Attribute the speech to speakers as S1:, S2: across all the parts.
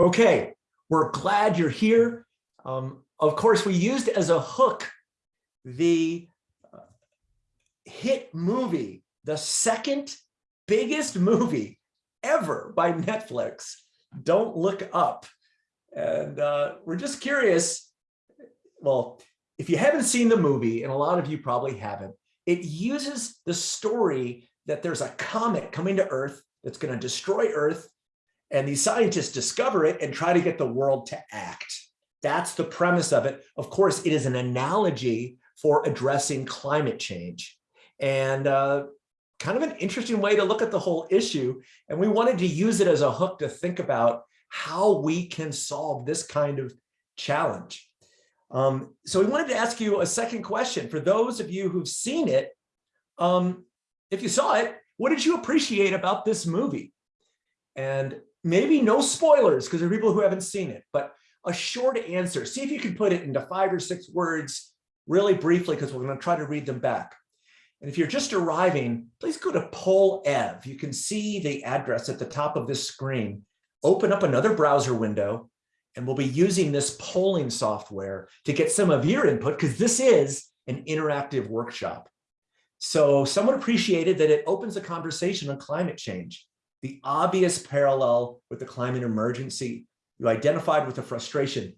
S1: Okay, we're glad you're here. Um, of course, we used as a hook the uh, hit movie, the second biggest movie ever by Netflix, Don't Look Up. And uh, we're just curious, well, if you haven't seen the movie, and a lot of you probably haven't, it uses the story that there's a comet coming to Earth that's going to destroy Earth and these scientists discover it and try to get the world to act. That's the premise of it. Of course, it is an analogy for addressing climate change and uh, kind of an interesting way to look at the whole issue. And we wanted to use it as a hook to think about how we can solve this kind of challenge. Um, so we wanted to ask you a second question. For those of you who've seen it, um, if you saw it, what did you appreciate about this movie? And maybe no spoilers because there are people who haven't seen it, but a short answer. See if you can put it into five or six words really briefly because we're going to try to read them back. And if you're just arriving, please go to Poll Ev. You can see the address at the top of this screen. Open up another browser window, and we'll be using this polling software to get some of your input because this is an interactive workshop. So someone appreciated that it opens a conversation on climate change the obvious parallel with the climate emergency. You identified with the frustration.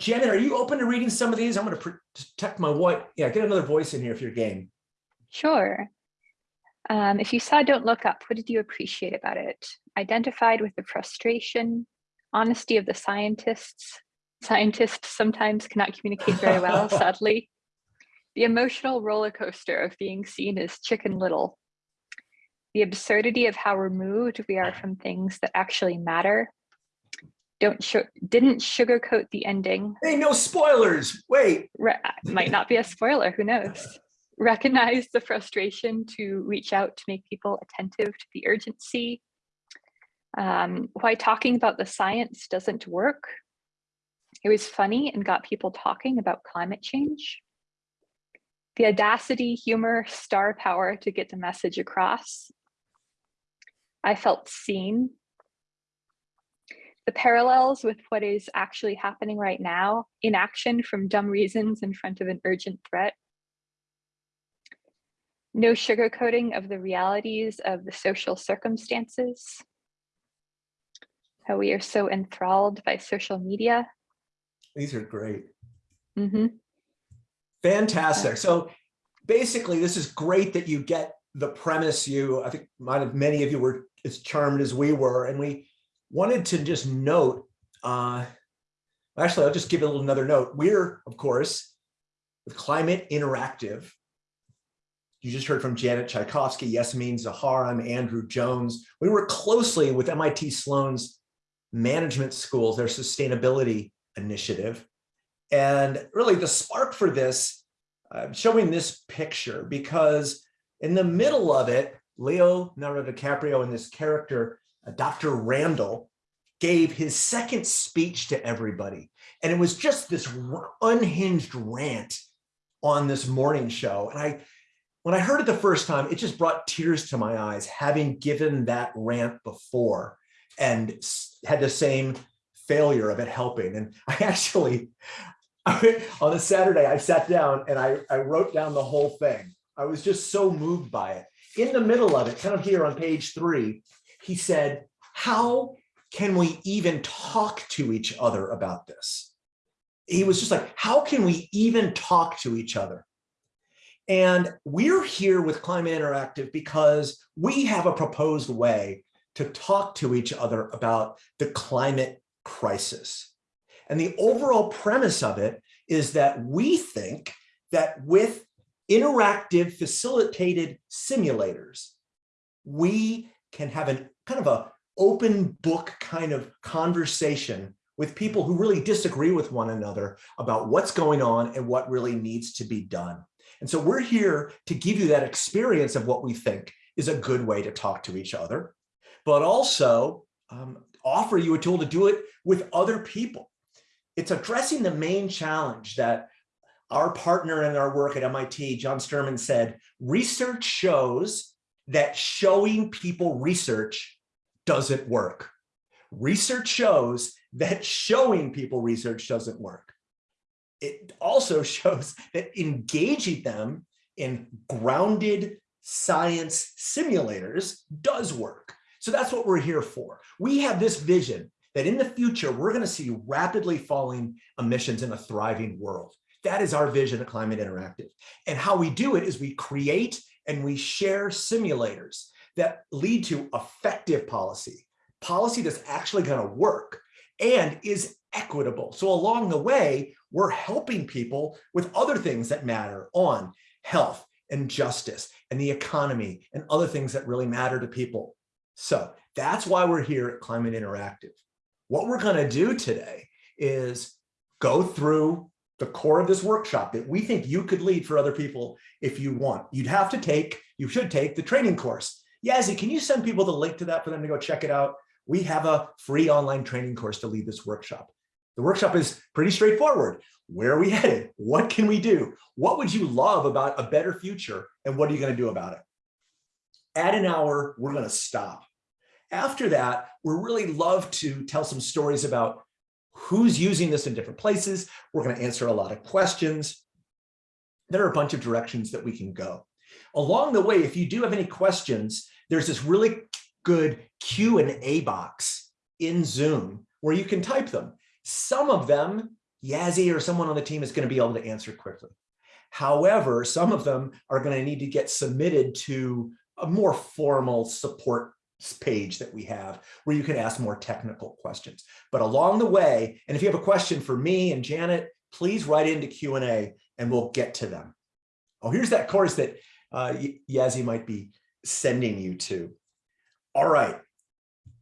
S1: Janet, are you open to reading some of these? I'm going to protect my what? Yeah, get another voice in here if you're game.
S2: Sure. Um, if you saw Don't Look Up, what did you appreciate about it? Identified with the frustration, honesty of the scientists. Scientists sometimes cannot communicate very well, sadly. The emotional roller coaster of being seen as chicken little the absurdity of how removed we are from things that actually matter. Don't didn't sugarcoat the ending.
S1: Hey, no spoilers. Wait.
S2: Re might not be a spoiler. Who knows? Recognize the frustration to reach out to make people attentive to the urgency. Um, why talking about the science doesn't work. It was funny and got people talking about climate change. The audacity, humor, star power to get the message across. I felt seen. The parallels with what is actually happening right now, inaction from dumb reasons in front of an urgent threat. No sugarcoating of the realities of the social circumstances. How we are so enthralled by social media.
S1: These are great.
S2: Mm -hmm.
S1: Fantastic. So basically, this is great that you get the premise you, I think might have many of you were as charmed as we were. And we wanted to just note, uh, actually, I'll just give a little another note. We're, of course, with Climate Interactive. You just heard from Janet Tchaikovsky, Yasmin Zahar, I'm Andrew Jones. We work closely with MIT Sloan's management schools, their sustainability initiative. And really the spark for this, I'm showing this picture because in the middle of it, Leonardo DiCaprio and this character, uh, Dr. Randall, gave his second speech to everybody. And it was just this unhinged rant on this morning show. And I, when I heard it the first time, it just brought tears to my eyes, having given that rant before and had the same failure of it helping. And I actually, on a Saturday, I sat down and I, I wrote down the whole thing. I was just so moved by it in the middle of it, kind of here on page three, he said, how can we even talk to each other about this? He was just like, how can we even talk to each other? And we're here with Climate Interactive because we have a proposed way to talk to each other about the climate crisis. And the overall premise of it is that we think that with interactive facilitated simulators, we can have an kind of a open book kind of conversation with people who really disagree with one another about what's going on and what really needs to be done. And so we're here to give you that experience of what we think is a good way to talk to each other, but also um, offer you a tool to do it with other people. It's addressing the main challenge that our partner in our work at MIT, John Sterman said, research shows that showing people research doesn't work. research shows that showing people research doesn't work. It also shows that engaging them in grounded science simulators does work. So that's what we're here for. We have this vision that in the future, we're gonna see rapidly falling emissions in a thriving world. That is our vision at Climate Interactive. And how we do it is we create and we share simulators that lead to effective policy, policy that's actually gonna work and is equitable. So along the way, we're helping people with other things that matter on health and justice and the economy and other things that really matter to people. So that's why we're here at Climate Interactive. What we're gonna do today is go through the core of this workshop that we think you could lead for other people if you want. You'd have to take, you should take the training course. Yazzie, can you send people the link to that for them to go check it out? We have a free online training course to lead this workshop. The workshop is pretty straightforward. Where are we headed? What can we do? What would you love about a better future? And what are you gonna do about it? At an hour, we're gonna stop. After that, we'd really love to tell some stories about who's using this in different places. We're going to answer a lot of questions. There are a bunch of directions that we can go. Along the way, if you do have any questions, there's this really good Q and A box in Zoom where you can type them. Some of them, Yazzie or someone on the team is going to be able to answer quickly. However, some of them are going to need to get submitted to a more formal support page that we have where you can ask more technical questions. But along the way, and if you have a question for me and Janet, please write into Q&A and we'll get to them. Oh, here's that course that uh, Yazzie might be sending you to. All right.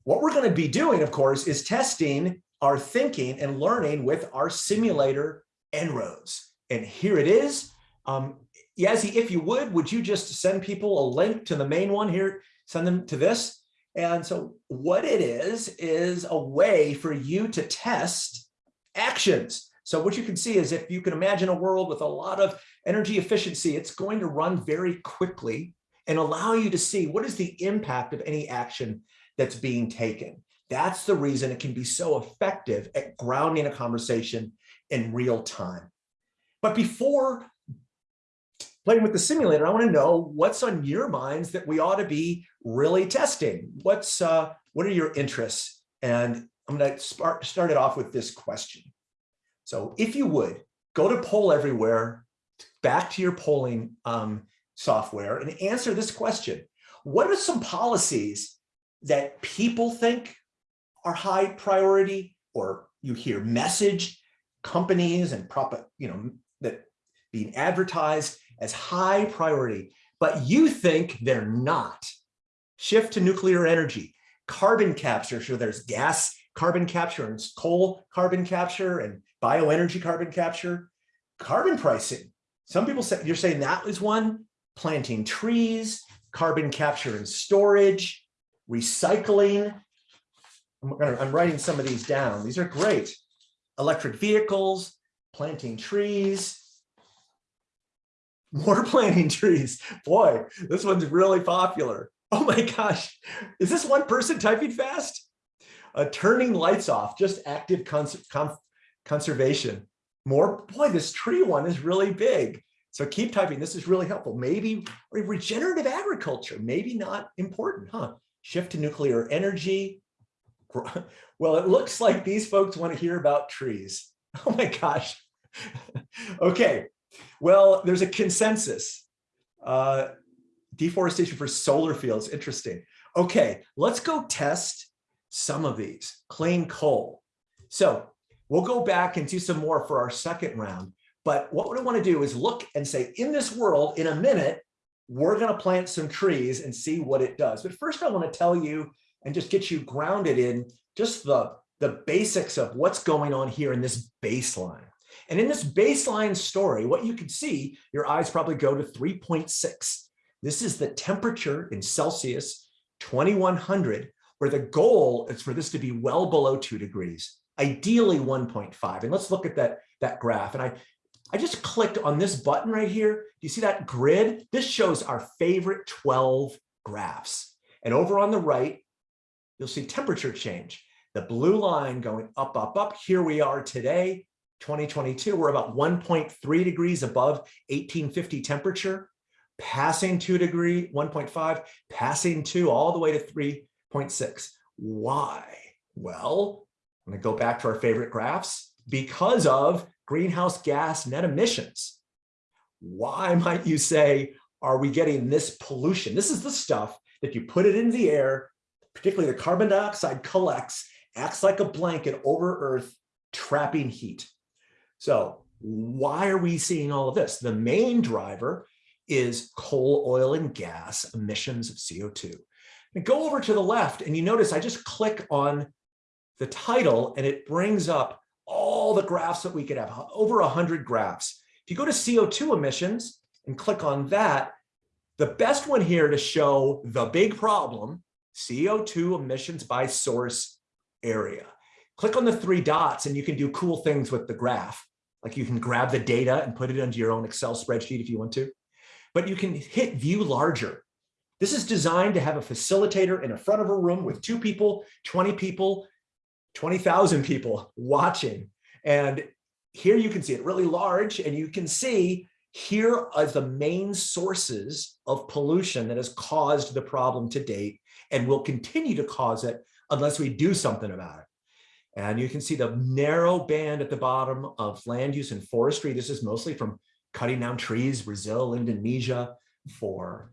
S1: What we're going to be doing, of course, is testing our thinking and learning with our simulator En-ROADS. And here it is. Um, Yazzie, if you would, would you just send people a link to the main one here? Send them to this. And so what it is, is a way for you to test actions. So what you can see is if you can imagine a world with a lot of energy efficiency, it's going to run very quickly and allow you to see what is the impact of any action that's being taken. That's the reason it can be so effective at grounding a conversation in real time. But before playing with the simulator, I want to know what's on your minds that we ought to be really testing. What's uh, what are your interests? And I'm going to start start it off with this question. So if you would go to poll everywhere, back to your polling um, software and answer this question. What are some policies that people think are high priority or you hear message companies and prop, you know, that being advertised as high priority, but you think they're not. Shift to nuclear energy, carbon capture. So there's gas carbon capture and coal carbon capture and bioenergy carbon capture, carbon pricing. Some people say you're saying that is one, planting trees, carbon capture and storage, recycling. I'm, gonna, I'm writing some of these down. These are great. Electric vehicles, planting trees, more planting trees. Boy, this one's really popular. Oh my gosh, is this one person typing fast? Uh, turning lights off, just active cons conservation. More, boy, this tree one is really big. So keep typing, this is really helpful. Maybe regenerative agriculture, maybe not important, huh? Shift to nuclear energy. Well, it looks like these folks want to hear about trees. Oh my gosh. okay, well, there's a consensus. Uh, deforestation for solar fields, interesting. Okay, let's go test some of these. Clean coal. So we'll go back and do some more for our second round. But what we want to do is look and say, in this world, in a minute, we're going to plant some trees and see what it does. But first, I want to tell you and just get you grounded in just the, the basics of what's going on here in this baseline. And in this baseline story, what you can see, your eyes probably go to 3.6. This is the temperature in Celsius, 2100, where the goal is for this to be well below two degrees, ideally 1.5. And let's look at that, that graph. And I, I just clicked on this button right here. Do you see that grid? This shows our favorite 12 graphs. And over on the right, you'll see temperature change. the blue line going up, up, up. Here we are today, 2022. We're about 1.3 degrees above 1850 temperature, passing two degree, 1.5, passing two all the way to 3.6. Why? Well, I'm gonna go back to our favorite graphs because of greenhouse gas net emissions. Why might you say, are we getting this pollution? This is the stuff that you put it in the air, particularly the carbon dioxide collects, acts like a blanket over Earth, trapping heat. So why are we seeing all of this? The main driver is coal, oil, and gas emissions of CO2. And go over to the left and you notice I just click on the title and it brings up all the graphs that we could have, over 100 graphs. If you go to CO2 emissions and click on that, the best one here to show the big problem, CO2 emissions by source area. Click on the three dots and you can do cool things with the graph. Like you can grab the data and put it into your own Excel spreadsheet if you want to, but you can hit view larger. This is designed to have a facilitator in the front of a room with two people, 20 people, 20,000 people watching. And here you can see it really large and you can see here are the main sources of pollution that has caused the problem to date and will continue to cause it unless we do something about it. And you can see the narrow band at the bottom of land use and forestry. This is mostly from cutting down trees, Brazil, Indonesia, for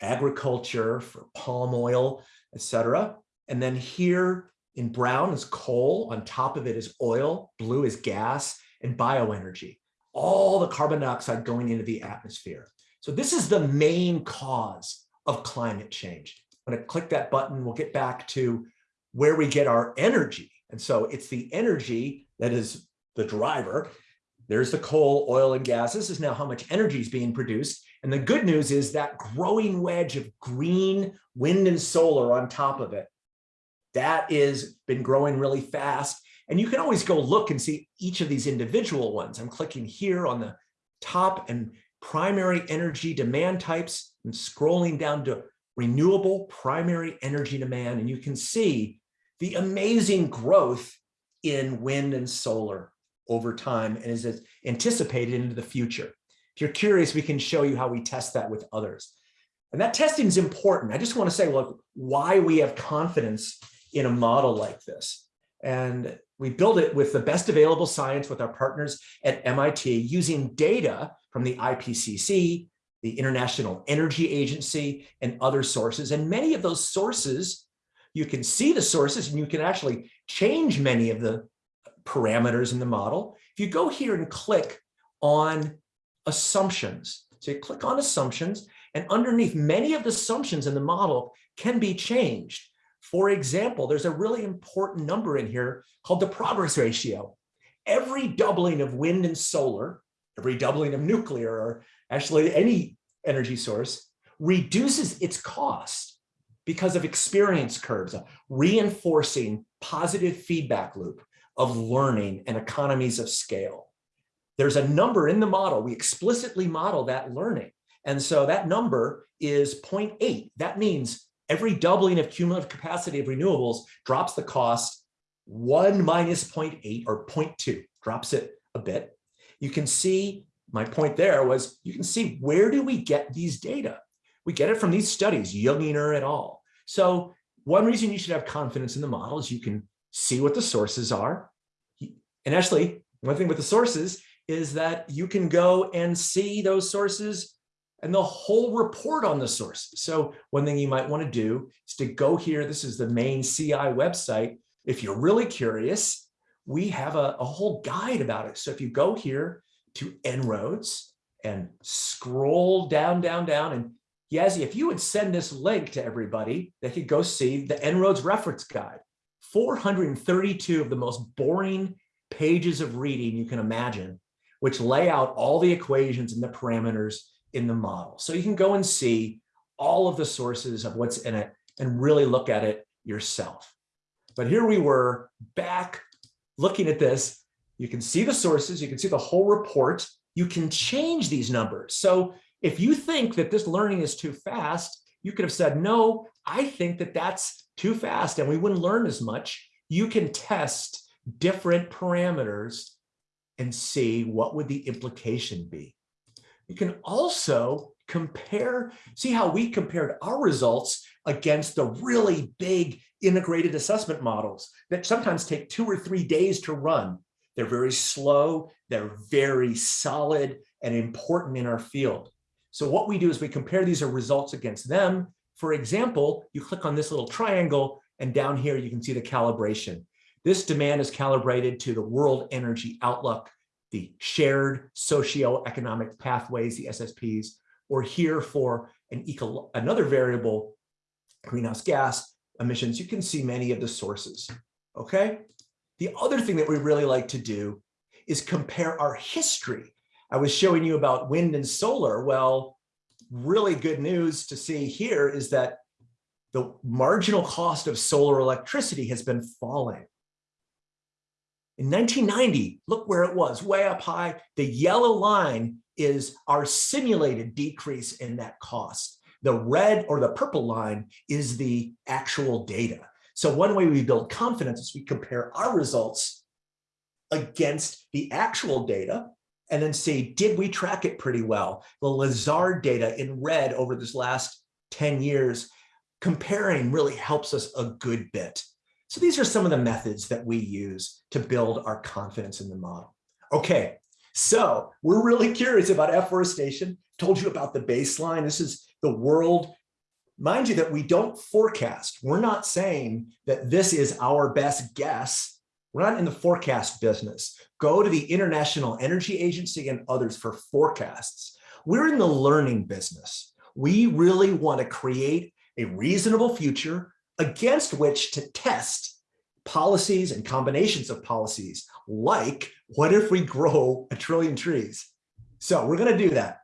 S1: agriculture, for palm oil, etc. And then here in brown is coal, on top of it is oil, blue is gas, and bioenergy all the carbon dioxide going into the atmosphere. So this is the main cause of climate change. When I click that button, we'll get back to where we get our energy. And so it's the energy that is the driver. There's the coal, oil, and gas. This is now how much energy is being produced. And the good news is that growing wedge of green, wind, and solar on top of it. That is been growing really fast. And you can always go look and see each of these individual ones. I'm clicking here on the top and primary energy demand types and scrolling down to renewable primary energy demand. And you can see the amazing growth in wind and solar over time and is anticipated into the future. If you're curious, we can show you how we test that with others. And that testing is important. I just want to say, look, why we have confidence in a model like this. And we build it with the best available science with our partners at MIT using data from the IPCC, the International Energy Agency, and other sources. And many of those sources, you can see the sources and you can actually change many of the parameters in the model. If you go here and click on assumptions, so you click on assumptions, and underneath many of the assumptions in the model can be changed. For example, there's a really important number in here called the progress ratio. Every doubling of wind and solar, every doubling of nuclear, or actually any energy source, reduces its cost because of experience curves, reinforcing positive feedback loop of learning and economies of scale. There's a number in the model. We explicitly model that learning. And so that number is 0.8. That means every doubling of cumulative capacity of renewables drops the cost 1 minus 0.8 or 0.2, drops it a bit. You can see, my point there was, you can see where do we get these data? We get it from these studies, Junginger et al. So one reason you should have confidence in the model is you can see what the sources are. And actually, one thing with the sources is that you can go and see those sources and the whole report on the source. So one thing you might want to do is to go here. This is the main CI website. If you're really curious, we have a, a whole guide about it. So if you go here to En-ROADS and scroll down, down, down, and Yazzie, if you would send this link to everybody, they could go see the En-ROADS reference guide. 432 of the most boring pages of reading you can imagine, which lay out all the equations and the parameters in the model. So you can go and see all of the sources of what's in it and really look at it yourself. But here we were back looking at this. You can see the sources, you can see the whole report. You can change these numbers. So if you think that this learning is too fast, you could have said, no, I think that that's too fast and we wouldn't learn as much. you can test different parameters and see what would the implication be. You can also compare, see how we compared our results against the really big integrated assessment models that sometimes take two or three days to run. They're very slow, they're very solid and important in our field. So what we do is we compare these results against them. For example, you click on this little triangle and down here you can see the calibration. This demand is calibrated to the World Energy Outlook, the shared socio-economic pathways, the SSPs, or here for an eco another variable, greenhouse gas emissions. You can see many of the sources, okay? The other thing that we really like to do is compare our history. I was showing you about wind and solar. Well, really good news to see here is that the marginal cost of solar electricity has been falling. In 1990, look where it was, way up high. The yellow line is our simulated decrease in that cost. The red or the purple line is the actual data. So one way we build confidence is we compare our results against the actual data and then say, did we track it pretty well? The Lazard data in red over this last 10 years, comparing really helps us a good bit. So these are some of the methods that we use to build our confidence in the model. Okay, so we're really curious about afforestation. Told you about the baseline. This is the world. Mind you that we don't forecast. We're not saying that this is our best guess. We're not in the forecast business. Go to the International Energy Agency and others for forecasts. We're in the learning business. We really want to create a reasonable future against which to test policies and combinations of policies like what if we grow a trillion trees? So we're going to do that,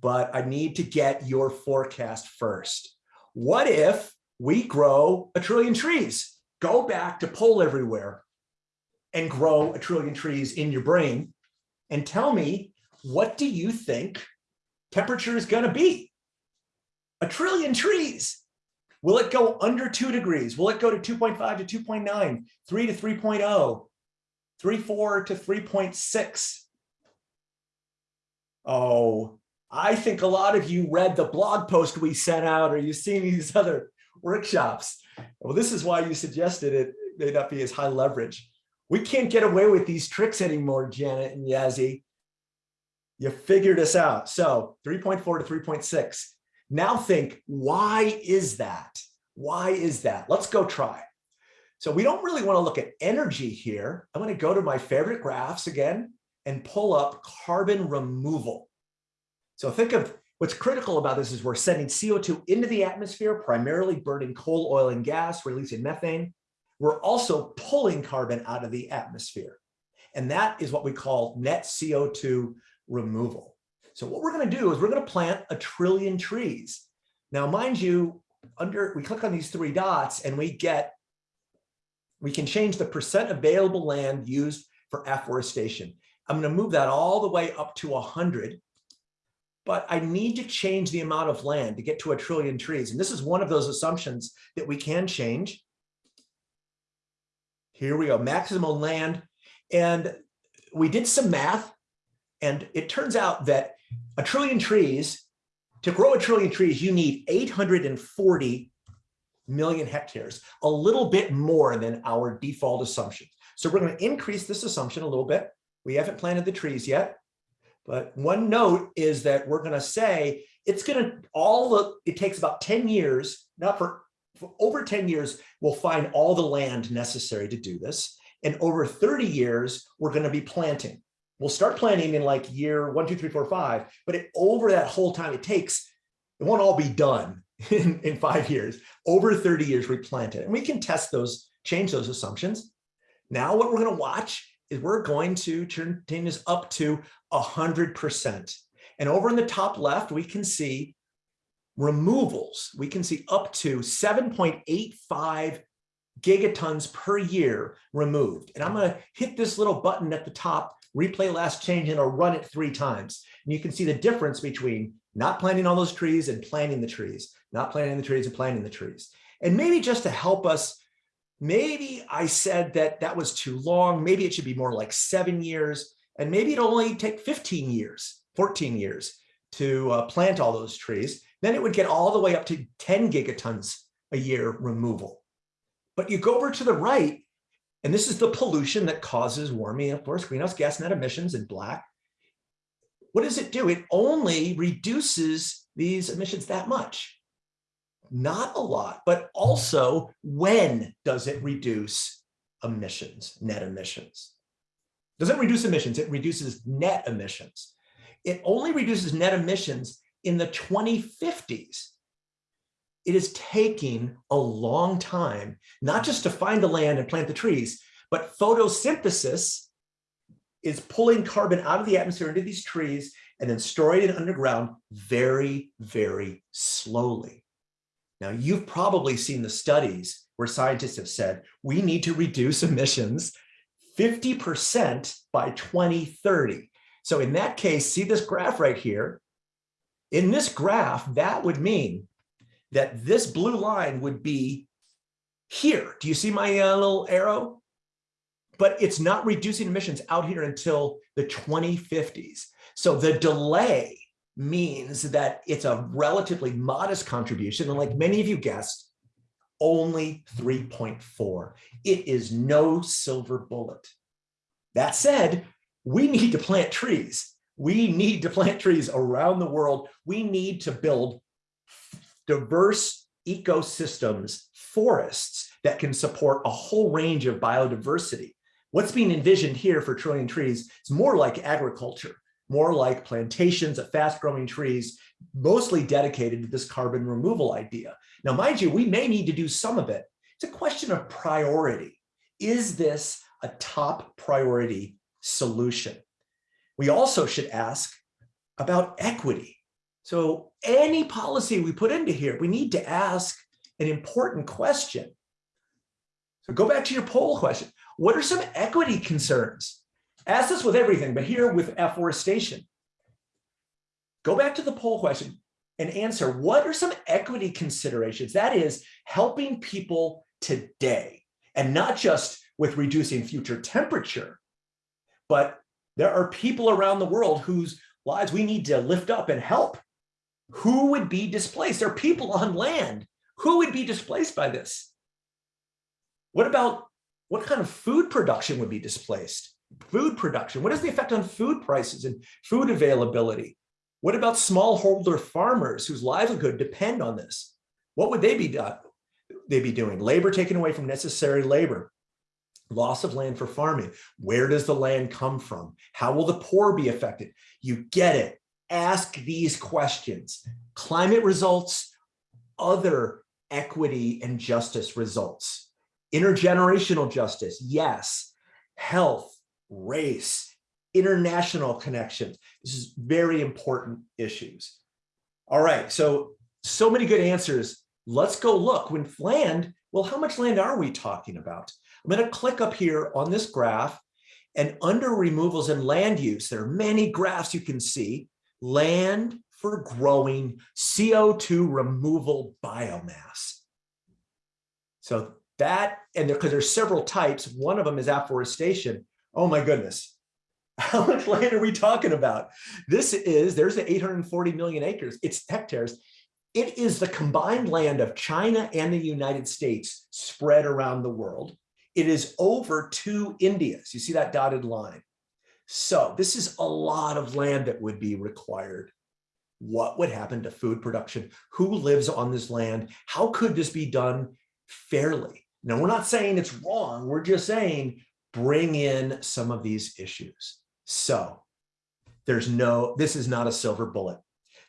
S1: but I need to get your forecast first. What if we grow a trillion trees? Go back to poll everywhere and grow a trillion trees in your brain and tell me, what do you think temperature is going to be? A trillion trees. Will it go under two degrees? Will it go to 2.5 to 2.9, 3 to 3.0, 3.4 to 3.6? Oh, I think a lot of you read the blog post we sent out or you've seen these other workshops. Well, this is why you suggested it may not be as high leverage. We can't get away with these tricks anymore, Janet and Yazzie. You figured us out. So 3.4 to 3.6. Now think, why is that? Why is that? Let's go try. So we don't really want to look at energy here. I'm going to go to my favorite graphs again and pull up carbon removal. So think of what's critical about this is we're sending CO2 into the atmosphere, primarily burning coal, oil, and gas, releasing methane. We're also pulling carbon out of the atmosphere. And that is what we call net CO2 removal. So what we're going to do is we're going to plant a trillion trees. Now, mind you, under we click on these three dots and we get, we can change the percent available land used for afforestation. I'm going to move that all the way up to 100 but I need to change the amount of land to get to a trillion trees. And this is one of those assumptions that we can change. Here we go, maximum land. And we did some math and it turns out that a trillion trees, to grow a trillion trees, you need 840 million hectares, a little bit more than our default assumption. So we're going to increase this assumption a little bit. We haven't planted the trees yet, but one note is that we're going to say it's going to all the, it takes about 10 years, not for over 10 years, we'll find all the land necessary to do this. And over 30 years, we're going to be planting. We'll start planting in like year one, two, three, four, five, but it, over that whole time it takes, it won't all be done in, in five years. Over 30 years we plant it and we can test those, change those assumptions. Now what we're going to watch is we're going to turn this up to 100%. And over in the top left, we can see removals. We can see up to 7.85 gigatons per year removed. And I'm going to hit this little button at the top replay last change and I'll run it three times. And you can see the difference between not planting all those trees and planting the trees, not planting the trees and planting the trees. And maybe just to help us maybe I said that that was too long. Maybe it should be more like seven years, and maybe it'll only take 15 years, 14 years to uh, plant all those trees. Then it would get all the way up to 10 gigatons a year removal. But you go over to the right, and this is the pollution that causes warming, of course, greenhouse gas net emissions in black. What does it do? It only reduces these emissions that much. Not a lot, but also when does it reduce emissions, net emissions? Doesn't reduce emissions, it reduces net emissions. It only reduces net emissions in the 2050s. It is taking a long time, not just to find the land and plant the trees, but photosynthesis is pulling carbon out of the atmosphere into these trees and then storing it underground very, very slowly. Now, you've probably seen the studies where scientists have said, we need to reduce emissions 50% by 2030. So in that case, see this graph right here. In this graph, that would mean that this blue line would be here. Do you see my uh, little arrow? But it's not reducing emissions out here until the 2050s. So the delay means that it's a relatively modest contribution. And like many of you guessed, only 3.4. It is no silver bullet. That said, we need to plant trees. We need to plant trees around the world. We need to build diverse ecosystems, forests that can support a whole range of biodiversity. What's being envisioned here for trillion trees is more like agriculture, more like plantations of fast growing trees, mostly dedicated to this carbon removal idea. Now, mind you, we may need to do some of it. It's a question of priority. Is this a top priority solution? We also should ask about equity. So any policy we put into here, we need to ask an important question. So go back to your poll question. What are some equity concerns? Ask this with everything, but here with afforestation. Go back to the poll question and answer what are some equity considerations? That is helping people today and not just with reducing future temperature, but there are people around the world whose lives we need to lift up and help. Who would be displaced? There are people on land. Who would be displaced by this? What about what kind of food production would be displaced? Food production, what is the effect on food prices and food availability? What about smallholder farmers whose livelihood depend on this? What would they be done? They be doing labor taken away from necessary labor, loss of land for farming. Where does the land come from? How will the poor be affected? You get it. Ask these questions. Climate results, other equity and justice results. Intergenerational justice, yes. Health, race, international connections. This is very important issues. All right, so, so many good answers. Let's go look. When land, well, how much land are we talking about? I'm going to click up here on this graph and under removals and land use, there are many graphs you can see. Land for growing CO2 removal biomass. So that, and because there, there's several types, one of them is afforestation. Oh my goodness. How much land are we talking about? This is, there's the 840 million acres, it's hectares. It is the combined land of China and the United States spread around the world. It is over two Indias. You see that dotted line. So this is a lot of land that would be required. What would happen to food production? Who lives on this land? How could this be done fairly? Now, we're not saying it's wrong. We're just saying bring in some of these issues. So there's no, this is not a silver bullet.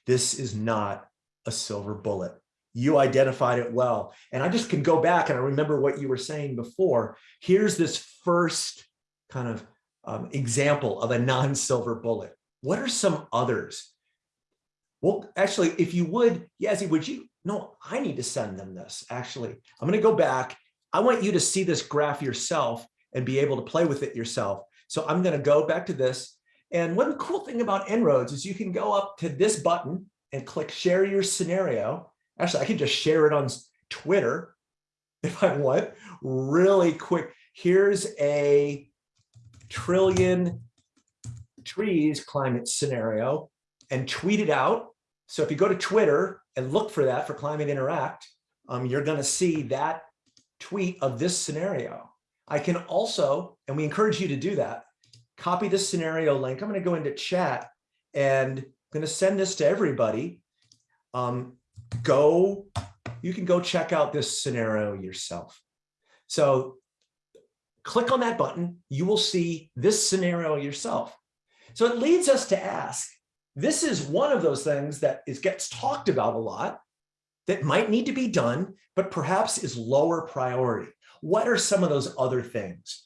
S1: This is not a silver bullet you identified it well. And I just can go back and I remember what you were saying before. Here's this first kind of um, example of a non-silver bullet. What are some others? Well, actually, if you would, Yazzie, would you? No, I need to send them this, actually. I'm going to go back. I want you to see this graph yourself and be able to play with it yourself. So I'm going to go back to this. And one cool thing about En-ROADS is you can go up to this button and click share your scenario Actually, I can just share it on Twitter. if I want, really quick. Here's a trillion trees climate scenario and tweet it out. So if you go to Twitter and look for that for Climate Interact, um, you're going to see that tweet of this scenario. I can also, and we encourage you to do that, copy this scenario link. I'm going to go into chat and I'm going to send this to everybody. Um, go, you can go check out this scenario yourself. So click on that button, you will see this scenario yourself. So it leads us to ask, this is one of those things that is gets talked about a lot that might need to be done, but perhaps is lower priority. What are some of those other things?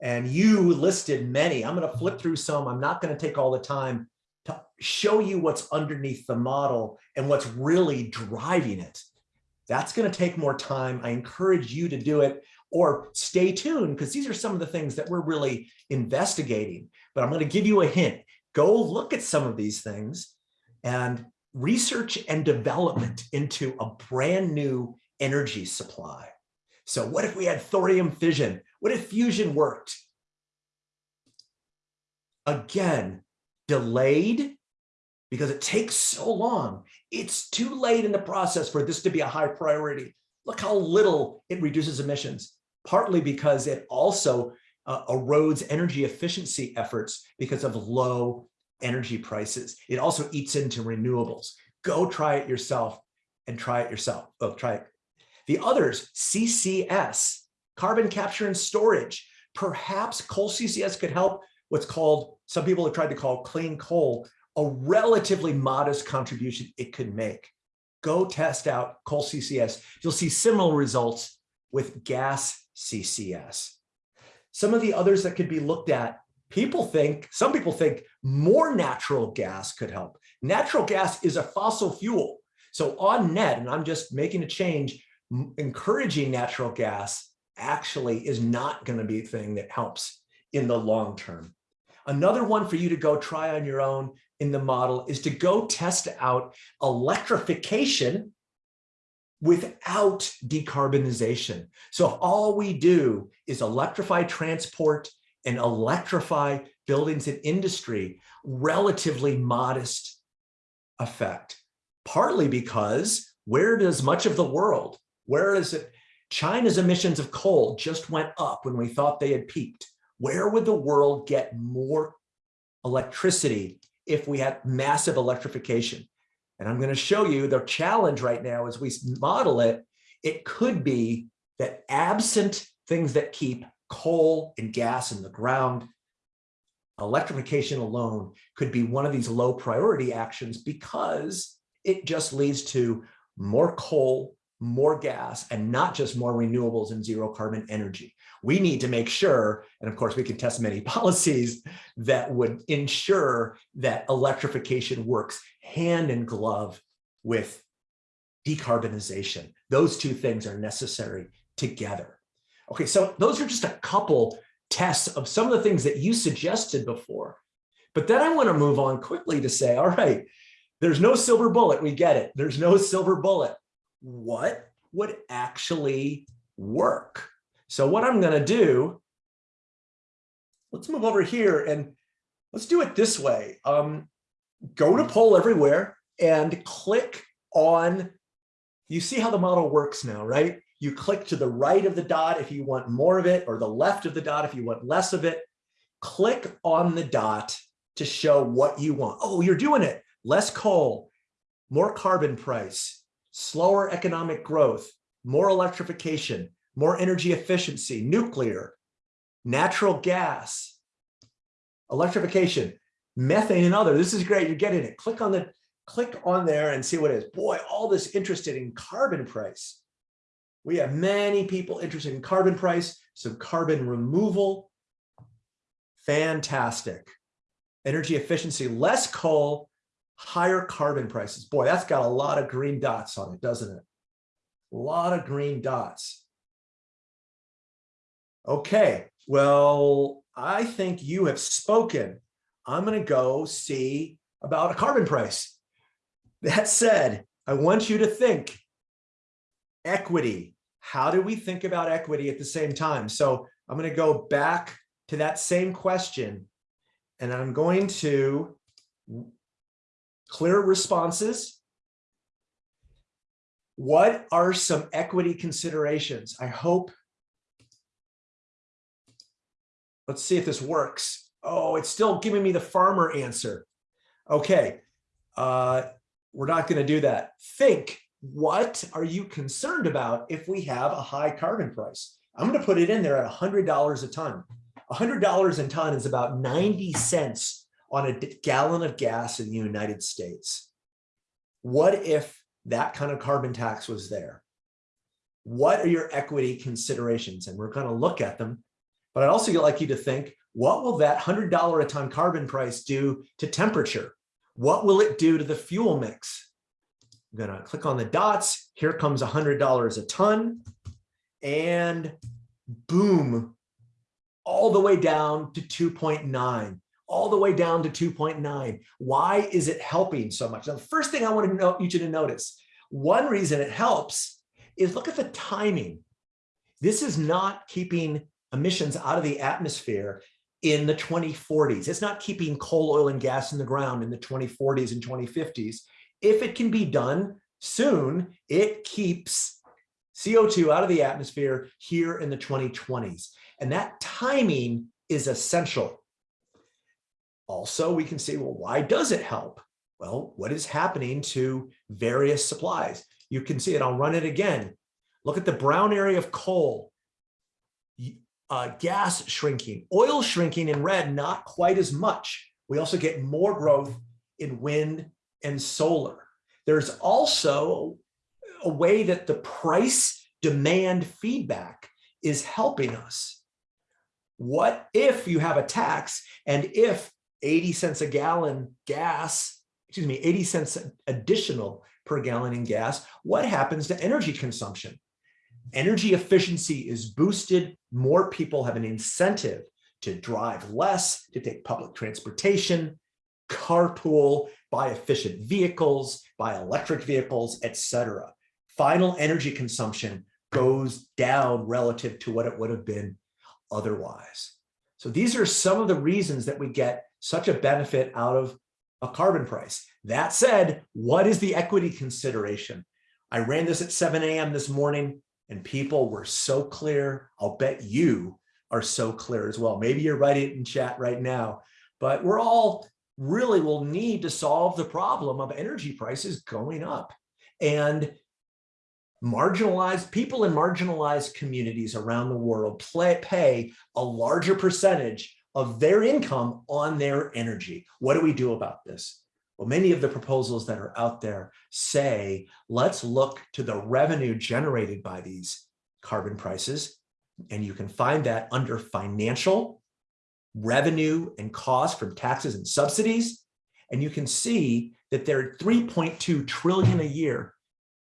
S1: And you listed many. I'm going to flip through some. I'm not going to take all the time to show you what's underneath the model and what's really driving it. That's going to take more time. I encourage you to do it or stay tuned because these are some of the things that we're really investigating. But I'm going to give you a hint. Go look at some of these things and research and development into a brand new energy supply. So what if we had thorium fission? What if fusion worked? Again, delayed because it takes so long. It's too late in the process for this to be a high priority. Look how little it reduces emissions, partly because it also uh, erodes energy efficiency efforts because of low energy prices. It also eats into renewables. Go try it yourself and try it yourself. Oh, try it. The others, CCS, carbon capture and storage. Perhaps coal CCS could help what's called, some people have tried to call clean coal, a relatively modest contribution it could make. Go test out coal CCS. You'll see similar results with gas CCS. Some of the others that could be looked at people think, some people think more natural gas could help. Natural gas is a fossil fuel. So on net, and I'm just making a change, encouraging natural gas actually is not going to be a thing that helps in the long term. Another one for you to go try on your own in the model is to go test out electrification without decarbonization. So if all we do is electrify transport and electrify buildings and industry, relatively modest effect, partly because where does much of the world, where is it? China's emissions of coal just went up when we thought they had peaked. Where would the world get more electricity if we had massive electrification? And I'm going to show you the challenge right now as we model it. It could be that absent things that keep coal and gas in the ground, electrification alone could be one of these low priority actions because it just leads to more coal, more gas, and not just more renewables and zero carbon energy. We need to make sure, and of course we can test many policies that would ensure that electrification works hand in glove with decarbonization. Those two things are necessary together. Okay, so those are just a couple tests of some of the things that you suggested before. But then I want to move on quickly to say, all right, there's no silver bullet. We get it. There's no silver bullet. What would actually work? So what I'm going to do, let's move over here and let's do it this way. Um, go to poll everywhere and click on, you see how the model works now, right? You click to the right of the dot if you want more of it, or the left of the dot if you want less of it. Click on the dot to show what you want. Oh, you're doing it. Less coal, more carbon price, slower economic growth, more electrification, more energy efficiency, nuclear, natural gas, electrification, methane and other. This is great. You're getting it. Click on the click on there and see what it is. Boy, all this interested in carbon price. We have many people interested in carbon price, so carbon removal, fantastic. Energy efficiency, less coal, higher carbon prices. Boy, that's got a lot of green dots on it, doesn't it? A lot of green dots. Okay, well, I think you have spoken. I'm going to go see about a carbon price. That said, I want you to think equity, how do we think about equity at the same time? So I'm going to go back to that same question and I'm going to clear responses. What are some equity considerations? I hope. Let's see if this works. Oh, it's still giving me the farmer answer. Okay, uh, we're not going to do that. Think, what are you concerned about if we have a high carbon price? I'm going to put it in there at $100 a ton. $100 a ton is about 90 cents on a gallon of gas in the United States. What if that kind of carbon tax was there? What are your equity considerations? And we're going to look at them. But I'd also like you to think, what will that $100 a ton carbon price do to temperature? What will it do to the fuel mix? I'm to click on the dots. Here comes $100 a ton. And boom, all the way down to 2.9 all the way down to 2.9. Why is it helping so much? Now, the first thing I want to know, you to notice, one reason it helps is look at the timing. This is not keeping emissions out of the atmosphere in the 2040s. It's not keeping coal, oil, and gas in the ground in the 2040s and 2050s. If it can be done soon, it keeps CO2 out of the atmosphere here in the 2020s. And that timing is essential. Also, we can see, well, why does it help? Well, what is happening to various supplies? You can see it. I'll run it again. Look at the brown area of coal, uh, gas shrinking, oil shrinking in red, not quite as much. We also get more growth in wind and solar. There's also a way that the price demand feedback is helping us. What if you have a tax and if 80 cents a gallon gas, excuse me, 80 cents additional per gallon in gas, what happens to energy consumption? Energy efficiency is boosted. More people have an incentive to drive less, to take public transportation, carpool, buy efficient vehicles, buy electric vehicles, etc. Final energy consumption goes down relative to what it would have been otherwise. So these are some of the reasons that we get such a benefit out of a carbon price. That said, what is the equity consideration? I ran this at 7 a.m. this morning and people were so clear. I'll bet you are so clear as well. Maybe you're writing it in chat right now, but we're all really will need to solve the problem of energy prices going up. And marginalized people in marginalized communities around the world play, pay a larger percentage of their income on their energy. What do we do about this? Well, many of the proposals that are out there say, let's look to the revenue generated by these carbon prices. And you can find that under financial revenue and cost from taxes and subsidies. And you can see that there are 3.2 trillion a year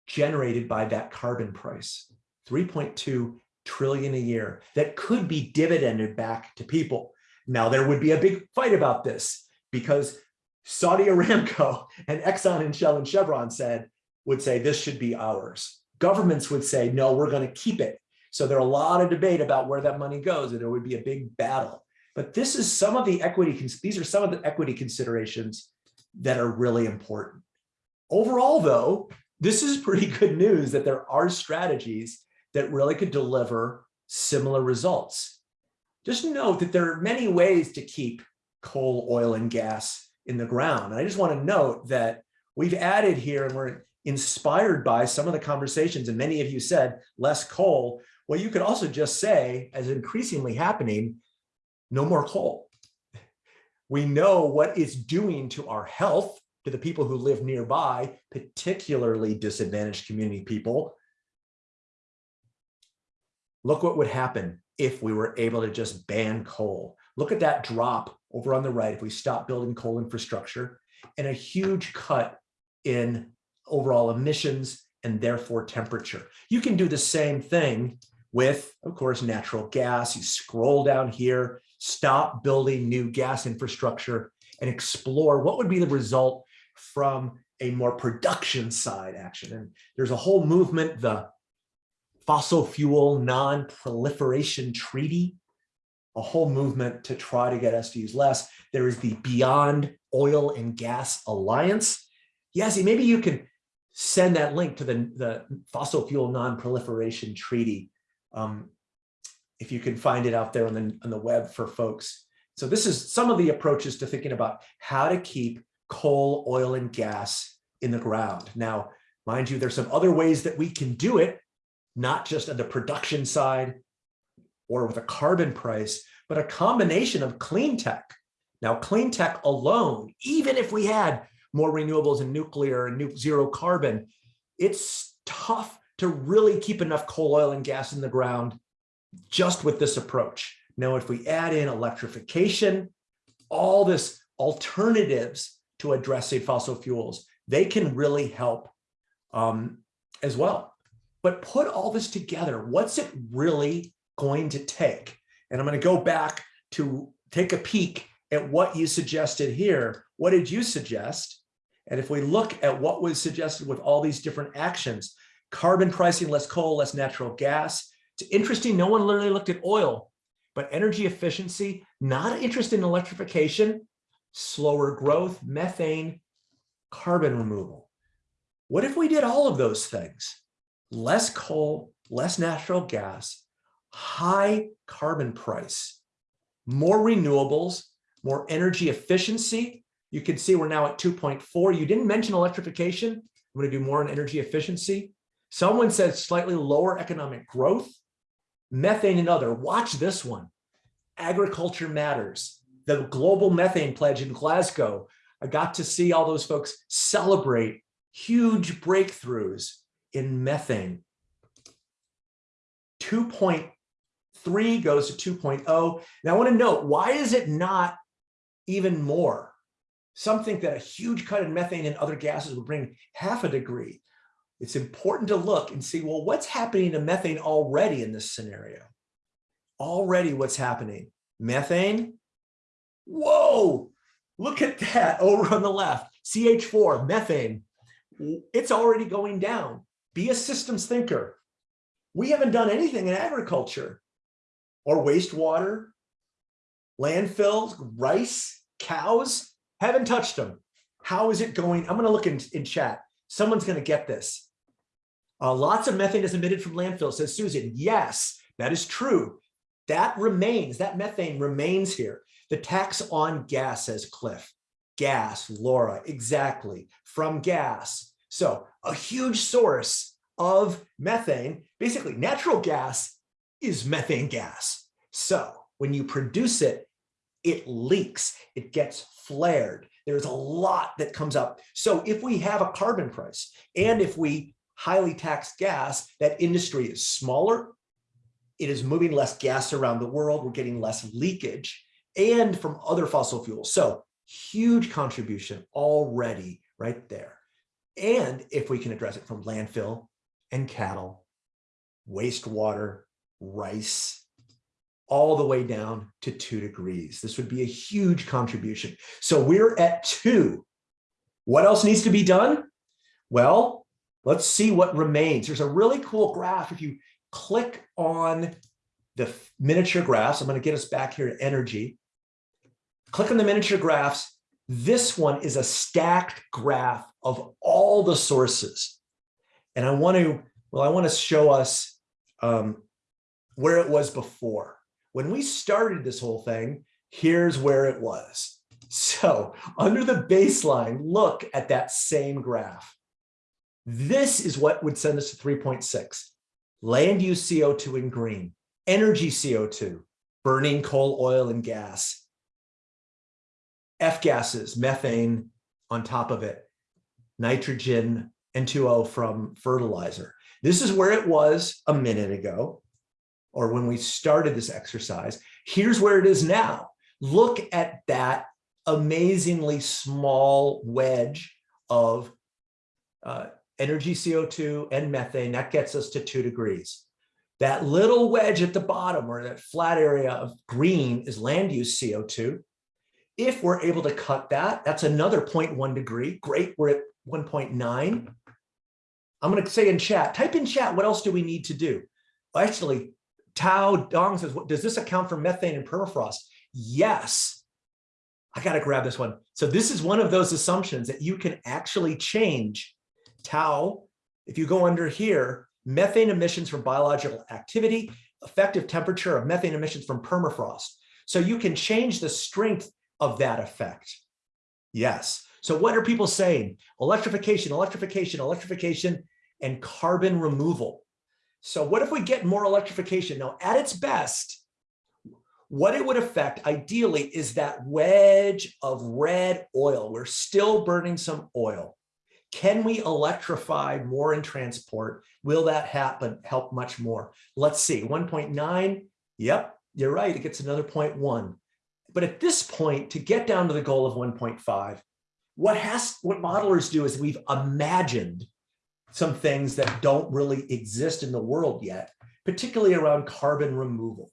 S1: generated by that carbon price. 3.2 trillion a year that could be dividended back to people. Now, there would be a big fight about this because Saudi Aramco and Exxon and Shell and Chevron said, would say this should be ours. Governments would say, no, we're going to keep it. So there are a lot of debate about where that money goes and there would be a big battle. But this is some of the equity, these are some of the equity considerations that are really important. Overall, though, this is pretty good news that there are strategies that really could deliver similar results. Just note that there are many ways to keep coal, oil, and gas in the ground. And I just want to note that we've added here and we're inspired by some of the conversations and many of you said less coal. Well, you could also just say, as increasingly happening, no more coal. We know what it's doing to our health, to the people who live nearby, particularly disadvantaged community people. Look what would happen if we were able to just ban coal. Look at that drop over on the right if we stop building coal infrastructure and a huge cut in overall emissions and therefore temperature. You can do the same thing with, of course, natural gas. You scroll down here, stop building new gas infrastructure and explore what would be the result from a more production side action. And there's a whole movement, the fossil fuel non-proliferation treaty, a whole movement to try to get us to use less. There is the Beyond Oil and Gas Alliance. Yasi, maybe you can send that link to the, the fossil fuel non-proliferation treaty. Um, if you can find it out there on the, on the web for folks. So this is some of the approaches to thinking about how to keep coal, oil, and gas in the ground. Now, mind you, there's some other ways that we can do it, not just on the production side or with a carbon price, but a combination of clean tech. Now, clean tech alone, even if we had more renewables and nuclear and zero carbon, it's tough to really keep enough coal, oil, and gas in the ground just with this approach. Now, if we add in electrification, all this alternatives to addressing fossil fuels, they can really help um, as well. But put all this together, what's it really going to take? And I'm going to go back to take a peek at what you suggested here. What did you suggest? And if we look at what was suggested with all these different actions, carbon pricing, less coal, less natural gas. It's interesting, no one literally looked at oil, but energy efficiency, not interest in electrification, slower growth, methane, carbon removal. What if we did all of those things? Less coal, less natural gas, high carbon price, more renewables, more energy efficiency. You can see we're now at 2.4. You didn't mention electrification. I'm going to do more on energy efficiency. Someone said slightly lower economic growth, methane and other. Watch this one. Agriculture matters. The global methane pledge in Glasgow. I got to see all those folks celebrate huge breakthroughs in methane. 2.3 goes to 2.0. Now I want to note, why is it not even more? Some think that a huge cut in methane and other gases would bring half a degree. It's important to look and see, well, what's happening to methane already in this scenario? Already what's happening? Methane? Whoa, look at that over on the left. CH4, methane. It's already going down. Be a systems thinker. We haven't done anything in agriculture or wastewater, landfills, rice, cows, haven't touched them. How is it going? I'm going to look in, in chat. Someone's going to get this. Uh, lots of methane is emitted from landfills, says Susan. Yes, that is true. That remains, that methane remains here. The tax on gas, says Cliff. Gas, Laura, exactly, from gas. So a huge source of methane, basically natural gas is methane gas. So when you produce it, it leaks, it gets flared. There's a lot that comes up. So if we have a carbon price and if we highly tax gas, that industry is smaller. It is moving less gas around the world. We're getting less leakage and from other fossil fuels. So huge contribution already right there. And if we can address it from landfill and cattle, wastewater, rice, all the way down to two degrees. This would be a huge contribution. So we're at two. What else needs to be done? Well, Let's see what remains. There's a really cool graph. If you click on the miniature graphs, I'm going to get us back here to energy. Click on the miniature graphs. This one is a stacked graph of all the sources. And I want to, well, I want to show us um, where it was before. When we started this whole thing, here's where it was. So under the baseline, look at that same graph. This is what would send us to 3.6. Land use CO2 in green, energy CO2, burning coal, oil, and gas. F gases, methane on top of it, nitrogen, N2O from fertilizer. This is where it was a minute ago, or when we started this exercise. Here's where it is now. Look at that amazingly small wedge of uh, energy CO2 and methane, that gets us to two degrees. That little wedge at the bottom or that flat area of green is land use CO2. If we're able to cut that, that's another 0.1 degree. Great, we're at 1.9. I'm going to say in chat, type in chat, what else do we need to do? Actually, Tao Dong says, does this account for methane and permafrost? Yes. I got to grab this one. So this is one of those assumptions that you can actually change Tau. If you go under here, methane emissions from biological activity, effective temperature of methane emissions from permafrost. So you can change the strength of that effect. Yes. So what are people saying? Electrification, electrification, electrification, and carbon removal. So what if we get more electrification? Now, at its best, what it would affect ideally is that wedge of red oil. We're still burning some oil. Can we electrify more in transport? Will that happen? Help much more? Let's see, 1.9. Yep, you're right. It gets another 0.1. But at this point, to get down to the goal of 1.5, what has what modelers do is we've imagined some things that don't really exist in the world yet, particularly around carbon removal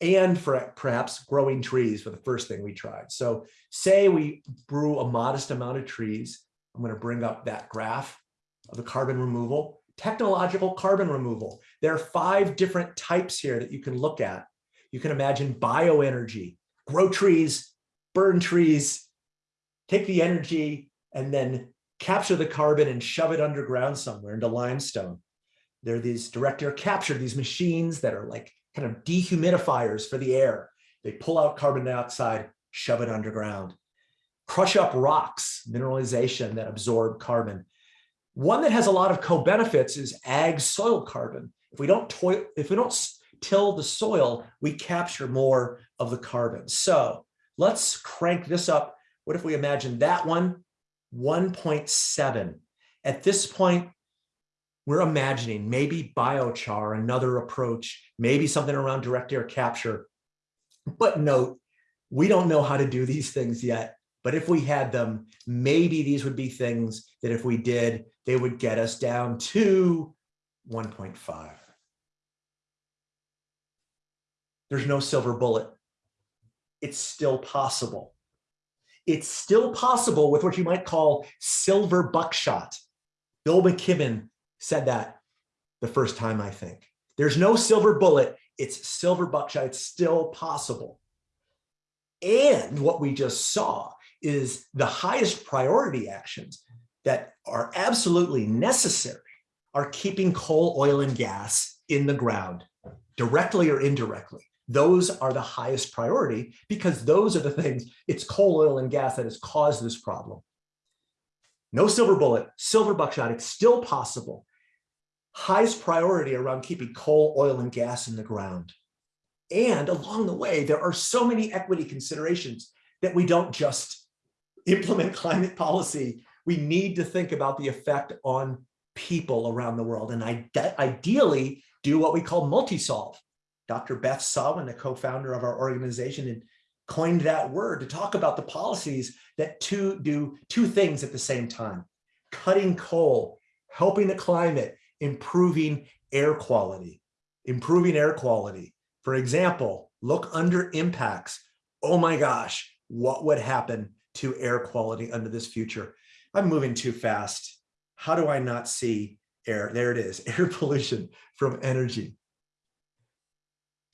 S1: and for perhaps growing trees for the first thing we tried. So say we brew a modest amount of trees. I'm going to bring up that graph of the carbon removal, technological carbon removal. There are five different types here that you can look at. You can imagine bioenergy, grow trees, burn trees, take the energy and then capture the carbon and shove it underground somewhere into limestone. There are these direct air capture, these machines that are like kind of dehumidifiers for the air. They pull out carbon dioxide, shove it underground. Crush up rocks, mineralization that absorb carbon. One that has a lot of co-benefits is ag soil carbon. If we don't toil, if we don't till the soil, we capture more of the carbon. So let's crank this up. What if we imagine that one 1.7. At this point, we're imagining maybe biochar, another approach, maybe something around direct air capture. But note, we don't know how to do these things yet. But if we had them, maybe these would be things that if we did, they would get us down to 1.5. There's no silver bullet. It's still possible it's still possible with what you might call silver buckshot. Bill McKibben said that the first time, I think. There's no silver bullet, it's silver buckshot, it's still possible. And what we just saw is the highest priority actions that are absolutely necessary are keeping coal, oil, and gas in the ground, directly or indirectly those are the highest priority because those are the things, it's coal, oil, and gas that has caused this problem. No silver bullet, silver buckshot, it's still possible. Highest priority around keeping coal, oil, and gas in the ground. And along the way, there are so many equity considerations that we don't just implement climate policy. We need to think about the effect on people around the world and ideally do what we call multi-solve Dr. Beth Sawin, the co-founder of our organization, and coined that word to talk about the policies that two do two things at the same time. Cutting coal, helping the climate, improving air quality, improving air quality. For example, look under impacts. Oh my gosh, what would happen to air quality under this future? I'm moving too fast. How do I not see air? There it is, air pollution from energy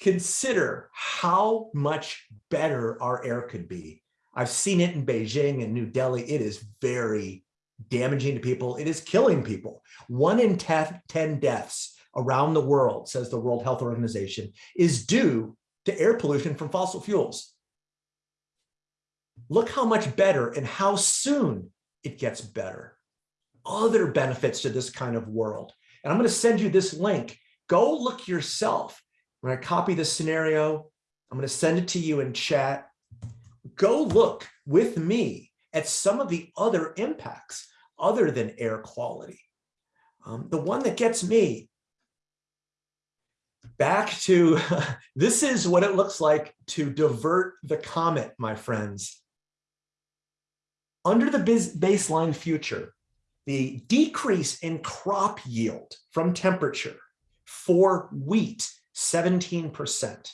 S1: consider how much better our air could be. I've seen it in Beijing and New Delhi. It is very damaging to people. It is killing people. One in 10 deaths around the world, says the World Health Organization, is due to air pollution from fossil fuels. Look how much better and how soon it gets better. Other benefits to this kind of world. And I'm going to send you this link. Go look yourself when I copy this scenario, I'm going to send it to you in chat. Go look with me at some of the other impacts other than air quality. Um, the one that gets me back to, this is what it looks like to divert the comet, my friends. Under the baseline future, the decrease in crop yield from temperature for wheat 17%.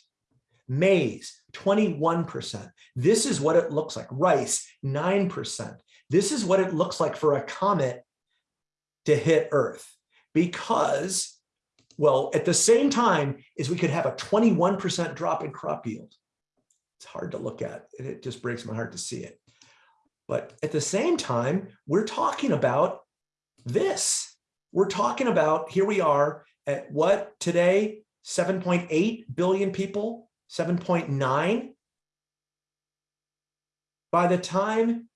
S1: Maize, 21%. This is what it looks like. Rice, 9%. This is what it looks like for a comet to hit Earth. because, well, at the same time is we could have a 21% drop in crop yield. It's hard to look at. and It just breaks my heart to see it. But at the same time, we're talking about this. We're talking about, here we are at what today, 7.8 billion people, 7.9. By the time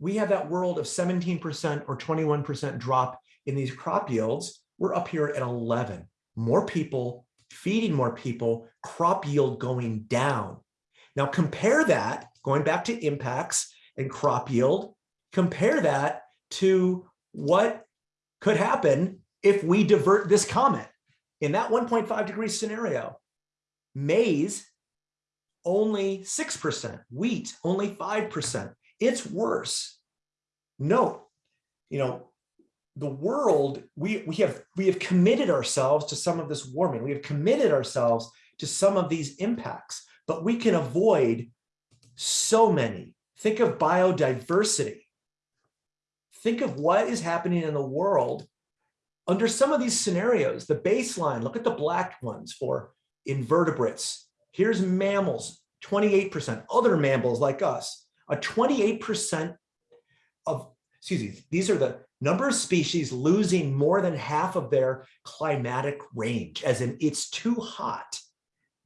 S1: we have that world of 17% or 21% drop in these crop yields, we're up here at 11. More people, feeding more people, crop yield going down. Now compare that, going back to impacts and crop yield, compare that to what could happen if we divert this comet. In that 1.5 degree scenario, maize only 6%, wheat only 5%. It's worse. Note, you know, the world, we, we have we have committed ourselves to some of this warming. We have committed ourselves to some of these impacts, but we can avoid so many. Think of biodiversity. Think of what is happening in the world under some of these scenarios. The baseline, look at the black ones for invertebrates. Here's mammals, 28%, other mammals like us, a 28% of, excuse me, these are the number of species losing more than half of their climatic range, as in it's too hot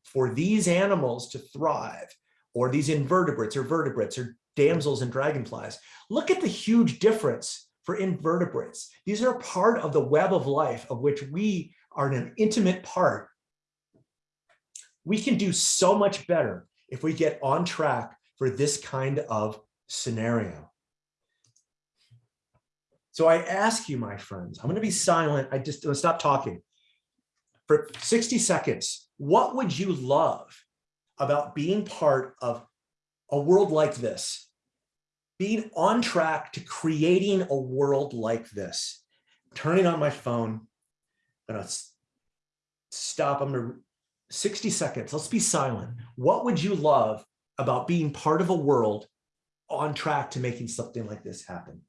S1: for these animals to thrive, or these invertebrates or vertebrates or damsels and dragonflies. Look at the huge difference for invertebrates. These are part of the web of life of which we are an intimate part. We can do so much better if we get on track for this kind of scenario. So I ask you, my friends, I'm going to be silent. I just stop talking for 60 seconds. What would you love about being part of a world like this? Being on track to creating a world like this. Turning on my phone. I'm to stop. I'm to 60 seconds. Let's be silent. What would you love about being part of a world on track to making something like this happen?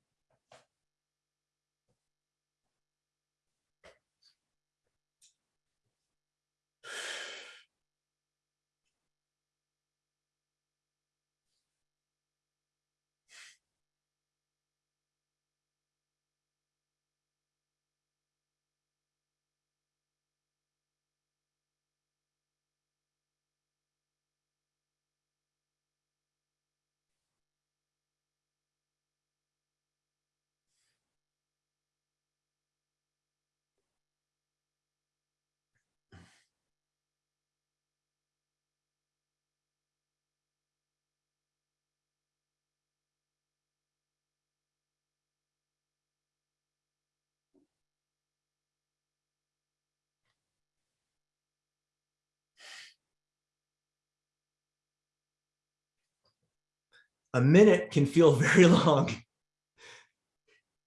S1: A minute can feel very long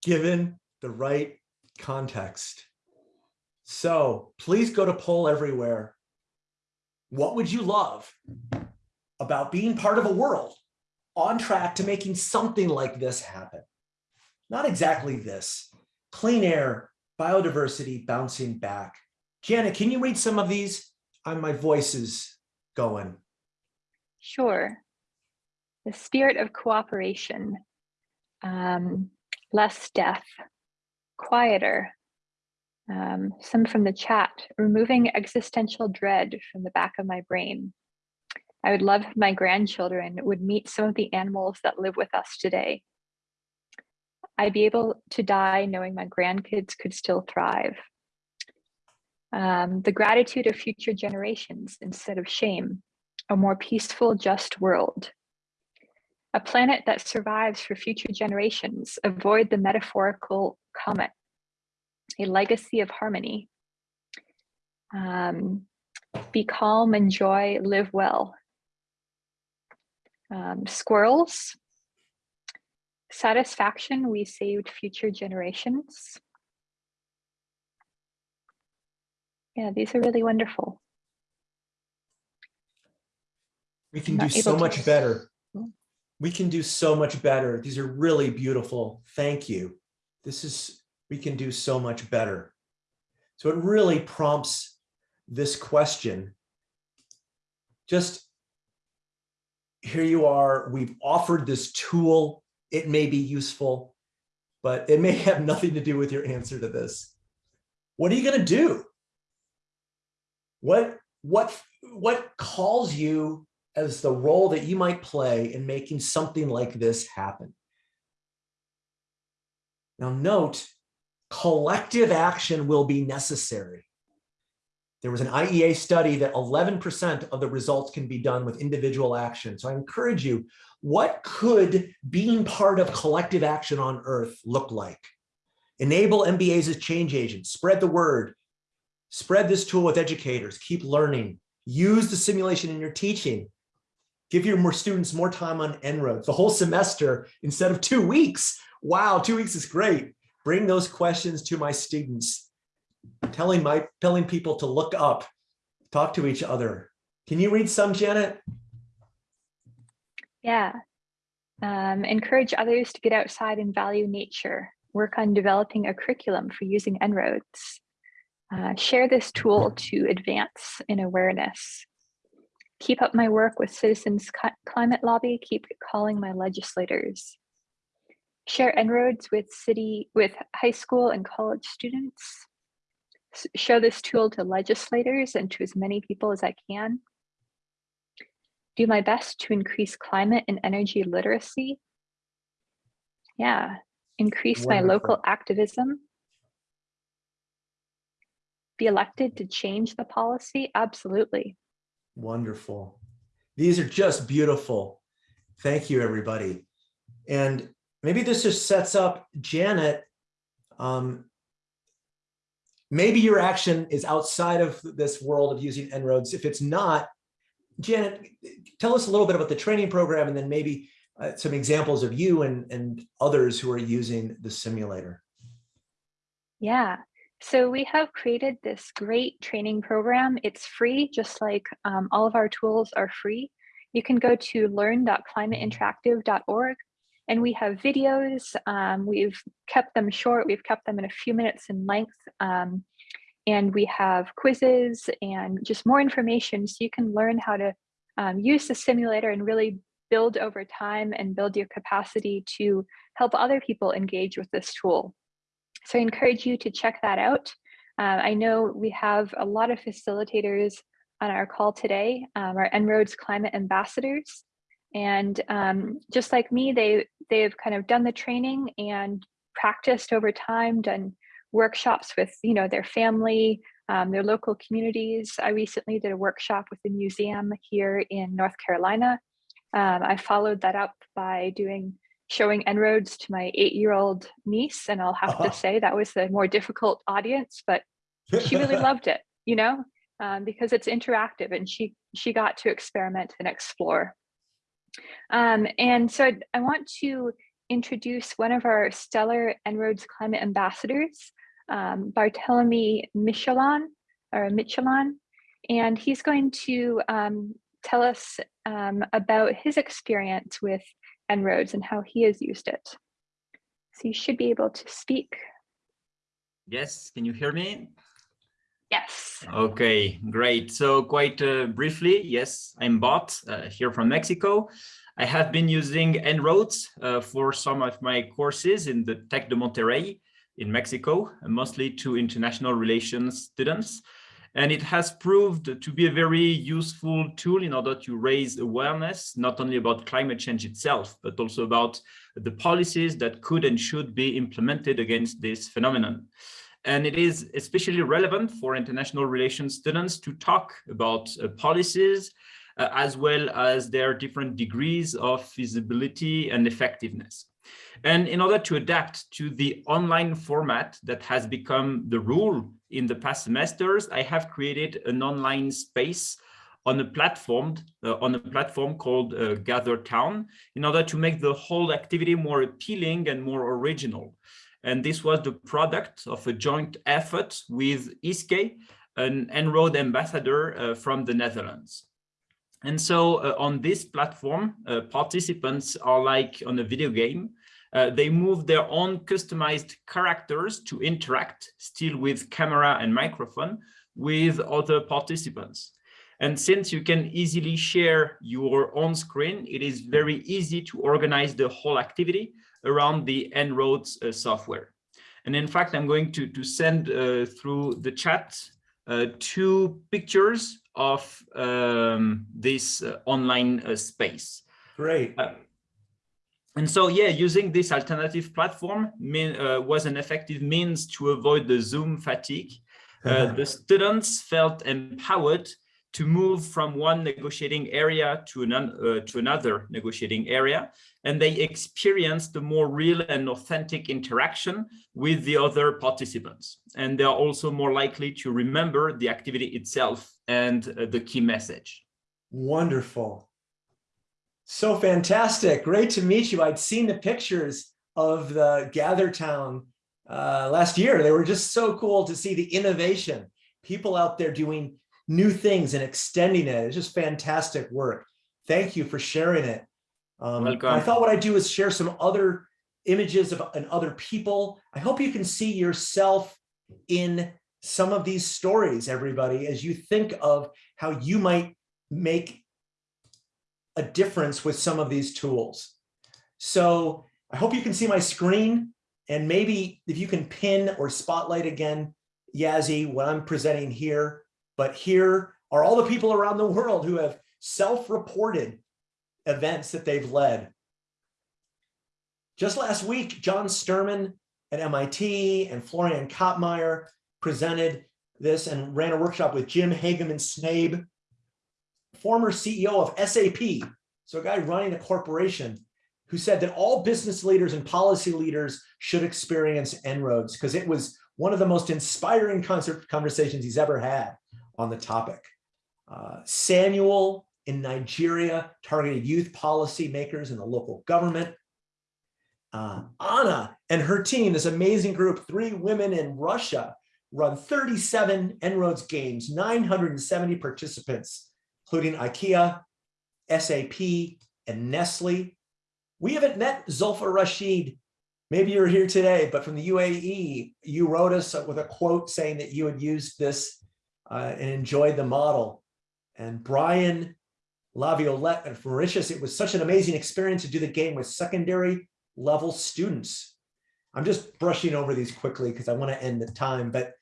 S1: given the right context. So please go to poll everywhere. What would you love about being part of a world on track to making something like this happen? Not exactly this. Clean air, biodiversity bouncing back. Janet, can you read some of these? Uh, my voice is going.
S2: Sure the spirit of cooperation, um, less death, quieter. Um, some from the chat, removing existential dread from the back of my brain. I would love if my grandchildren would meet some of the animals that live with us today. I'd be able to die knowing my grandkids could still thrive. Um, the gratitude of future generations instead of shame, a more peaceful, just world a planet that survives for future generations, avoid the metaphorical comet, a legacy of harmony. Um, be calm, enjoy, live well. Um, squirrels, satisfaction, we saved future generations. Yeah, these are really wonderful.
S1: We can do so much better we can do so much better. These are really beautiful. Thank you. This is we can do so much better. So it really prompts this question. Just here you are, we've offered this tool. It may be useful, but it may have nothing to do with your answer to this. What are you going to do? What, what, what calls you as the role that you might play in making something like this happen? Now note, collective action will be necessary. There was an IEA study that 11% of the results can be done with individual action. So I encourage you, what could being part of collective action on earth look like? Enable MBAs as change agents, spread the word, spread this tool with educators, keep learning, use the simulation in your teaching, give your more students more time on En-ROADS, the whole semester instead of two weeks. Wow, two weeks is great. Bring those questions to my students, telling my telling people to look up, talk to each other. Can you read some, Janet?
S2: Yeah. Um, encourage others to get outside and value nature. Work on developing a curriculum for using En-ROADS. Uh, share this tool to advance in awareness. Keep up my work with Citizens Climate Lobby. Keep calling my legislators. Share En-ROADS with city, with high school and college students. Show this tool to legislators and to as many people as I can. Do my best to increase climate and energy literacy. Yeah, increase Wonderful. my local activism be elected to change the policy? Absolutely.
S1: Wonderful. These are just beautiful. Thank you, everybody. And maybe this just sets up Janet. Um, maybe your action is outside of this world of using En-ROADS. If it's not, Janet, tell us a little bit about the training program and then maybe uh, some examples of you and, and others who are using the simulator.
S2: Yeah, so we have created this great training program. It's free, just like um, all of our tools are free. You can go to learn.climateinteractive.org and we have videos. Um, we've kept them short. We've kept them in a few minutes in length. Um, and we have quizzes and just more information so you can learn how to um, use the simulator and really build over time and build your capacity to help other people engage with this tool. So I encourage you to check that out. Uh, I know we have a lot of facilitators on our call today, um, our En-ROADS climate ambassadors. And um, just like me, they, they've kind of done the training and practiced over time, done workshops with you know their family, um, their local communities. I recently did a workshop with a museum here in North Carolina. Um, I followed that up by doing showing En-ROADS to my eight-year-old niece, and I'll have uh -huh. to uh-huh. say that was the more difficult audience, but she really loved it, you know, um, because it's interactive and she she got to experiment and explore. Um, and so I want to introduce one of our stellar En-ROADS climate ambassadors, um, Barthélemy Michelon, or Michelon, and he's going to um, tell us um, about his experience with En-ROADS and how he has used it. So you should be able to speak.
S3: Yes, can you hear me?
S2: Yes.
S3: Okay, great. So quite uh, briefly, yes, I'm Bot uh, here from Mexico. I have been using En-ROADS uh, for some of my courses in the Tec de Monterrey in Mexico, mostly to international relations students. And it has proved to be a very useful tool in order to raise awareness, not only about climate change itself, but also about the policies that could and should be implemented against this phenomenon. And it is especially relevant for international relations students to talk about uh, policies uh, as well as their different degrees of feasibility and effectiveness. And in order to adapt to the online format that has become the rule in the past semesters, I have created an online space on a platform uh, on a platform called uh, Gather Town in order to make the whole activity more appealing and more original. And this was the product of a joint effort with Iske, an En-ROAD ambassador uh, from the Netherlands. And so uh, on this platform, uh, participants are like on a video game uh, they move their own customized characters to interact, still with camera and microphone, with other participants. And since you can easily share your own screen, it is very easy to organize the whole activity around the En-ROADS uh, software. And in fact, I'm going to, to send uh, through the chat uh, two pictures of um, this uh, online uh, space.
S1: Great.
S3: Uh, and so, yeah, using this alternative platform mean, uh, was an effective means to avoid the Zoom fatigue. Uh, the students felt empowered to move from one negotiating area to, an, uh, to another negotiating area, and they experienced a more real and authentic interaction with the other participants. And they are also more likely to remember the activity itself and uh, the key message.
S1: Wonderful. So fantastic. Great to meet you. I'd seen the pictures of the GatherTown uh, last year. They were just so cool to see the innovation. People out there doing new things and extending it. It's just fantastic work. Thank you for sharing it. Um. I thought what I'd do is share some other images of and other people. I hope you can see yourself in some of these stories, everybody, as you think of how you might make a difference with some of these tools. So I hope you can see my screen and maybe if you can pin or spotlight again, Yazzie, what I'm presenting here. But here are all the people around the world who have self-reported events that they've led. Just last week, John Sterman at MIT and Florian Kottmeyer presented this and ran a workshop with Jim Hagemann Snabe, former CEO of SAP, so a guy running a corporation who said that all business leaders and policy leaders should experience En-ROADS because it was one of the most inspiring concert conversations he's ever had on the topic. Uh, Samuel in Nigeria targeted youth policy makers in the local government. Uh, Anna and her team, this amazing group, three women in Russia, run 37 En-ROADS games, 970 participants, including IKEA, SAP, and Nestle. We haven't met Zulfa Rashid. Maybe you're here today, but from the UAE, you wrote us with a quote saying that you had used this uh, and enjoyed the model. And Brian Laviolette from Mauritius, it was such an amazing experience to do the game with secondary level students. I'm just brushing over these quickly because I want to end the time, but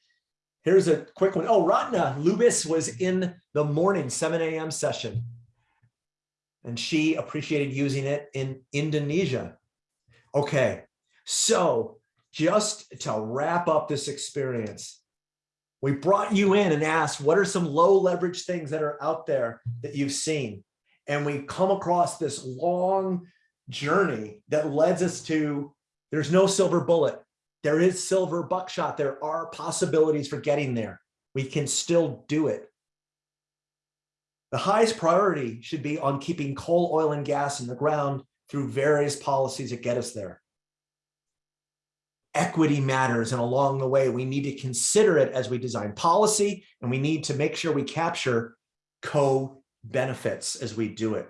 S1: here's a quick one. Oh, Ratna Lubis was in the morning 7 a.m. session and she appreciated using it in Indonesia. Okay, so just to wrap up this experience, we brought you in and asked, what are some low leverage things that are out there that you've seen? And we come across this long journey that leads us to, there's no silver bullet. There is silver buckshot. There are possibilities for getting there. We can still do it. The highest priority should be on keeping coal, oil, and gas in the ground through various policies that get us there. Equity matters, and along the way, we need to consider it as we design policy, and we need to make sure we capture co-benefits as we do it.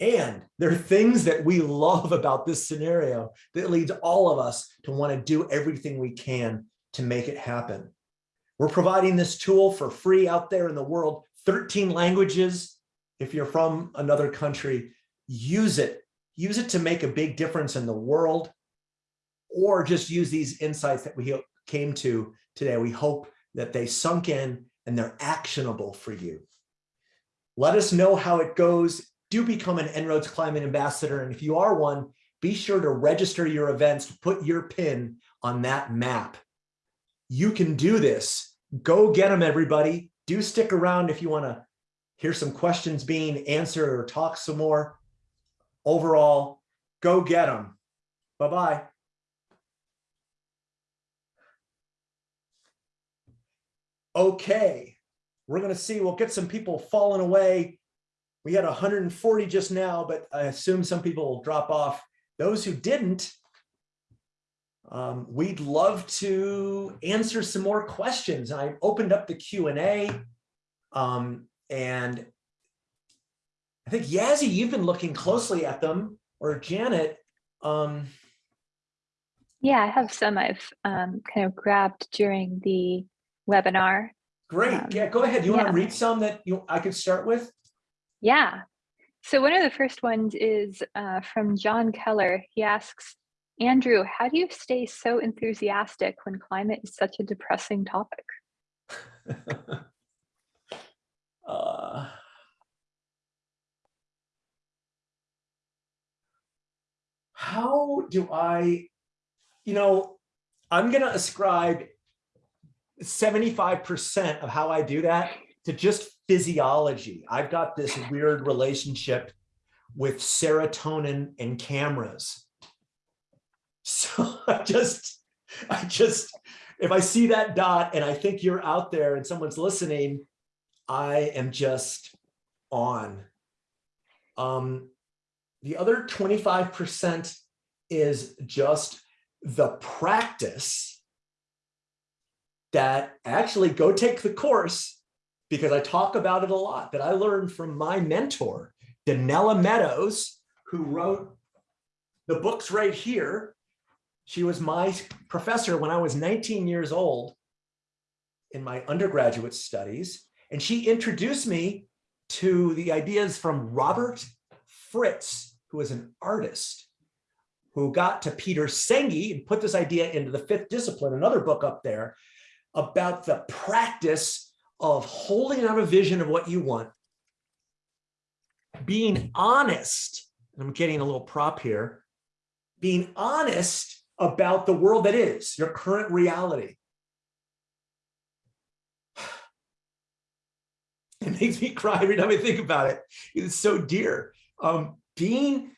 S1: And there are things that we love about this scenario that leads all of us to want to do everything we can to make it happen. We're providing this tool for free out there in the world 13 languages. If you're from another country, use it. Use it to make a big difference in the world or just use these insights that we came to today. We hope that they sunk in and they're actionable for you. Let us know how it goes. Do become an En-ROADS Climate Ambassador. And if you are one, be sure to register your events, put your pin on that map. You can do this. Go get them, everybody do stick around if you want to hear some questions being answered or talk some more. Overall, go get them. Bye-bye. Okay, we're going to see, we'll get some people falling away. We had 140 just now, but I assume some people will drop off. Those who didn't, um, we'd love to answer some more questions. I opened up the Q&A um, and I think Yazzie, you've been looking closely at them or Janet. Um,
S2: Yeah, I have some I've um, kind of grabbed during the webinar.
S1: Great.
S2: Um,
S1: Yeah, go ahead. Do you want to read some that you, I could start with?
S2: Yeah. So one of the first ones is uh, from John Keller. He asks, Andrew, how do you stay so enthusiastic when climate is such a depressing topic?
S1: Uh, How do I, you know, I'm gonna ascribe 75% of how I do that to just physiology. I've got this weird relationship with serotonin and cameras. So I just, I just, if I see that dot and I think you're out there and someone's listening, I am just on. Um, the other 25% is just the practice that actually go take the course because I talk about it a lot that I learned from my mentor, Donella Meadows, who wrote the books right here. She was my professor when I was 19 years old in my undergraduate studies. And she introduced me to the ideas from Robert Fritz, who was an artist who got to Peter Senge and put this idea into the fifth discipline, another book up there, about the practice of holding out a vision of what you want, being honest, and I'm getting a little prop here, being honest about the world that is, your current reality. It makes me cry every time I think about it. It's so dear. Um, being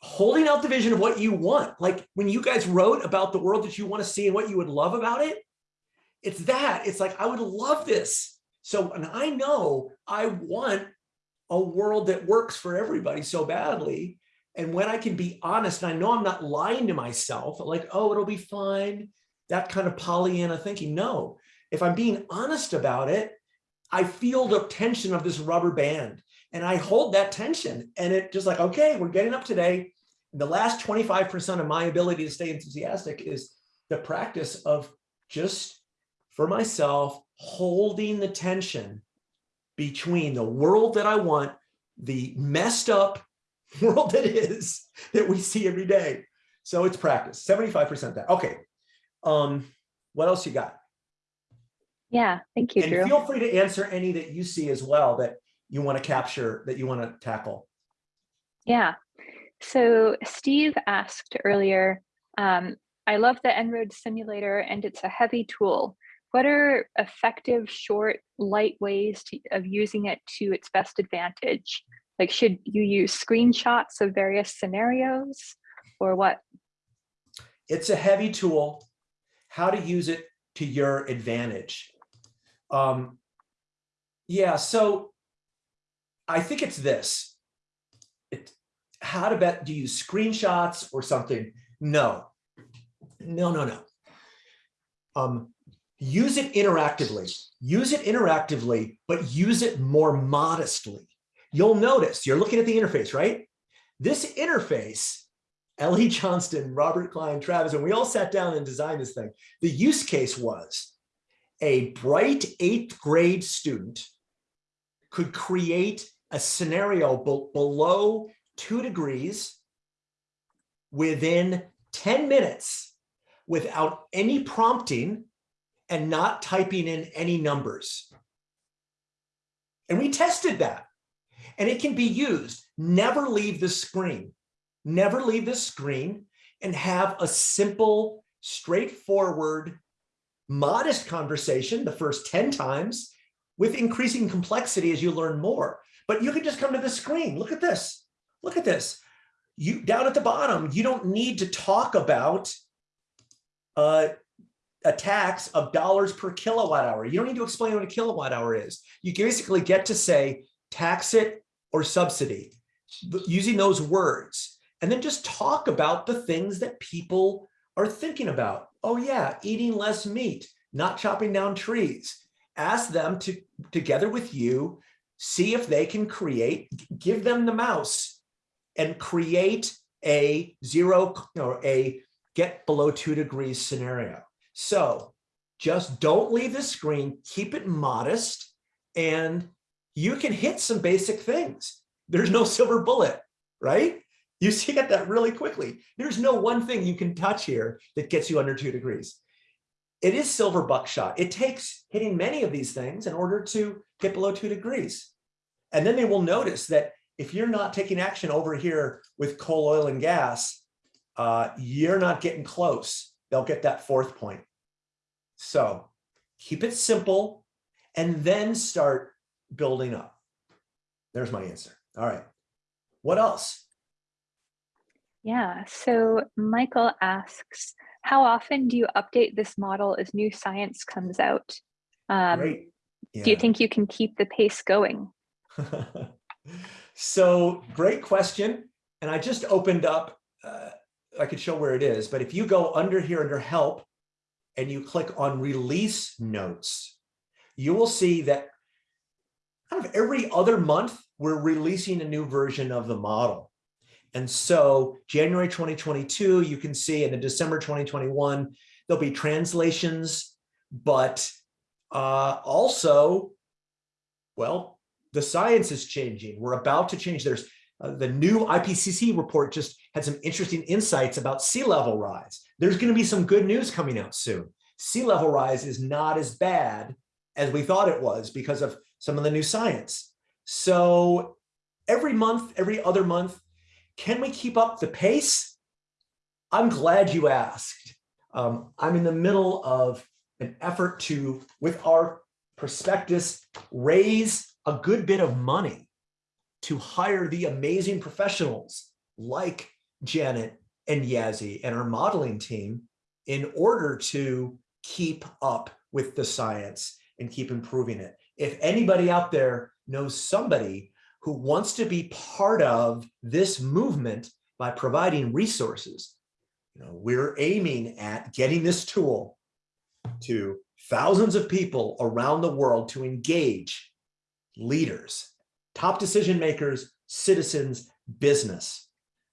S1: holding out the vision of what you want. Like when you guys wrote about the world that you want to see and what you would love about it, it's that. It's like, I would love this. So, and I know I want a world that works for everybody so badly. And when I can be honest, and I know I'm not lying to myself, like, oh, it'll be fine. That kind of Pollyanna thinking. No, if I'm being honest about it, I feel the tension of this rubber band and I hold that tension and it just like, okay, we're getting up today. The last 25% of my ability to stay enthusiastic is the practice of just for myself, holding the tension between the world that I want, the messed up world that is that we see every day. So it's practice, 75% that. Okay. Um, what else you got?
S2: Yeah, thank you, Andrew.
S1: feel free to answer any that you see as well that you want to capture, that you want to tackle.
S2: Yeah. So Steve asked earlier, um, I love the En-ROADS simulator and it's a heavy tool. What are effective, short, light ways to, of using it to its best advantage? Like, should you use screenshots of various scenarios or what?
S1: It's a heavy tool. How to use it to your advantage. Um, yeah, so I think it's this. It, how to bet, do you use screenshots or something? No, no, no, no. Um, use it interactively. Use it interactively, but use it more modestly. You'll notice, you're looking at the interface, right? This interface, Ellie Johnston, Robert Klein, Travis, and we all sat down and designed this thing. The use case was a bright eighth grade student could create a scenario be below two degrees within 10 minutes without any prompting and not typing in any numbers. And we tested that. And it can be used. Never leave the screen. Never leave the screen and have a simple, straightforward, modest conversation the first 10 times with increasing complexity as you learn more. But you can just come to the screen. Look at this. Look at this. You down at the bottom, you don't need to talk about uh, a tax of dollars per kilowatt hour. You don't need to explain what a kilowatt hour is. You basically get to say tax it or subsidy using those words and then just talk about the things that people are thinking about. Oh yeah, eating less meat, not chopping down trees. Ask them to, together with you, see if they can create, give them the mouse and create a zero or a get below two degrees scenario. So just don't leave the screen, keep it modest, and you can hit some basic things. There's no silver bullet, right? You see that really quickly. There's no one thing you can touch here that gets you under two degrees. It is silver buckshot. It takes hitting many of these things in order to get below two degrees. And then they will notice that if you're not taking action over here with coal, oil, and gas, uh, you're not getting close. They'll get that fourth point. So keep it simple and then start building up. There's my answer. All right. What else?
S2: Yeah, so Michael asks, how often do you update this model as new science comes out? Um,
S1: Great.
S2: Do you think you can keep the pace going?
S1: so great question. And I just opened up, uh, I could show where it is, but if you go under here under help and you click on release notes, you will see that kind of every other month, we're releasing a new version of the model. And so January 2022, you can see in the December 2021, there'll be translations, but uh, also, well, the science is changing. We're about to change. There's uh, the new IPCC report just had some interesting insights about sea level rise. There's going to be some good news coming out soon. Sea level rise is not as bad as we thought it was because of some of the new science. So every month, every other month, can we keep up the pace? I'm glad you asked. Um, I'm in the middle of an effort to, with our prospectus, raise a good bit of money to hire the amazing professionals like Janet and Yazzie and our modeling team in order to keep up with the science and keep improving it. If anybody out there knows somebody who wants to be part of this movement by providing resources. You know, we're aiming at getting this tool to thousands of people around the world to engage leaders, top decision makers, citizens, business.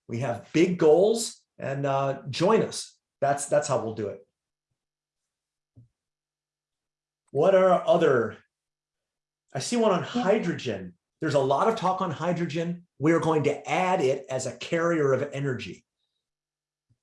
S1: We have big goals and uh, join us. That's, that's how we'll do it. What are other, I see one on hydrogen. There's a lot of talk on hydrogen. We're going to add it as a carrier of energy.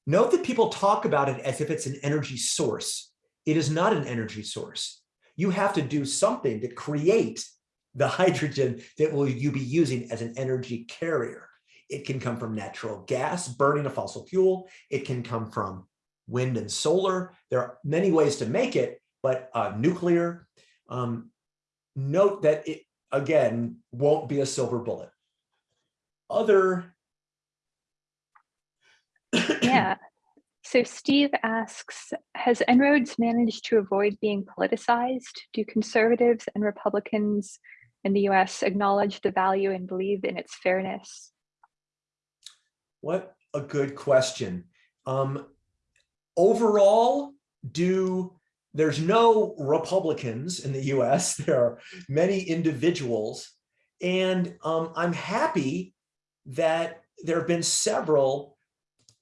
S1: Note that people talk about it as if it's an energy source. It is not an energy source. You have to do something to create the hydrogen that will you be using as an energy carrier. It can come from natural gas, burning a fossil fuel. It can come from wind and solar. There are many ways to make it, but uh, nuclear. Um, note that it, again, won't be a silver bullet. Other.
S2: yeah. So Steve asks, has En-ROADS managed to avoid being politicized? Do conservatives and Republicans in the US acknowledge the value and believe in its fairness?
S1: What a good question. Um, overall, do there's no Republicans in the US. There are many individuals. And um, I'm happy that there have been several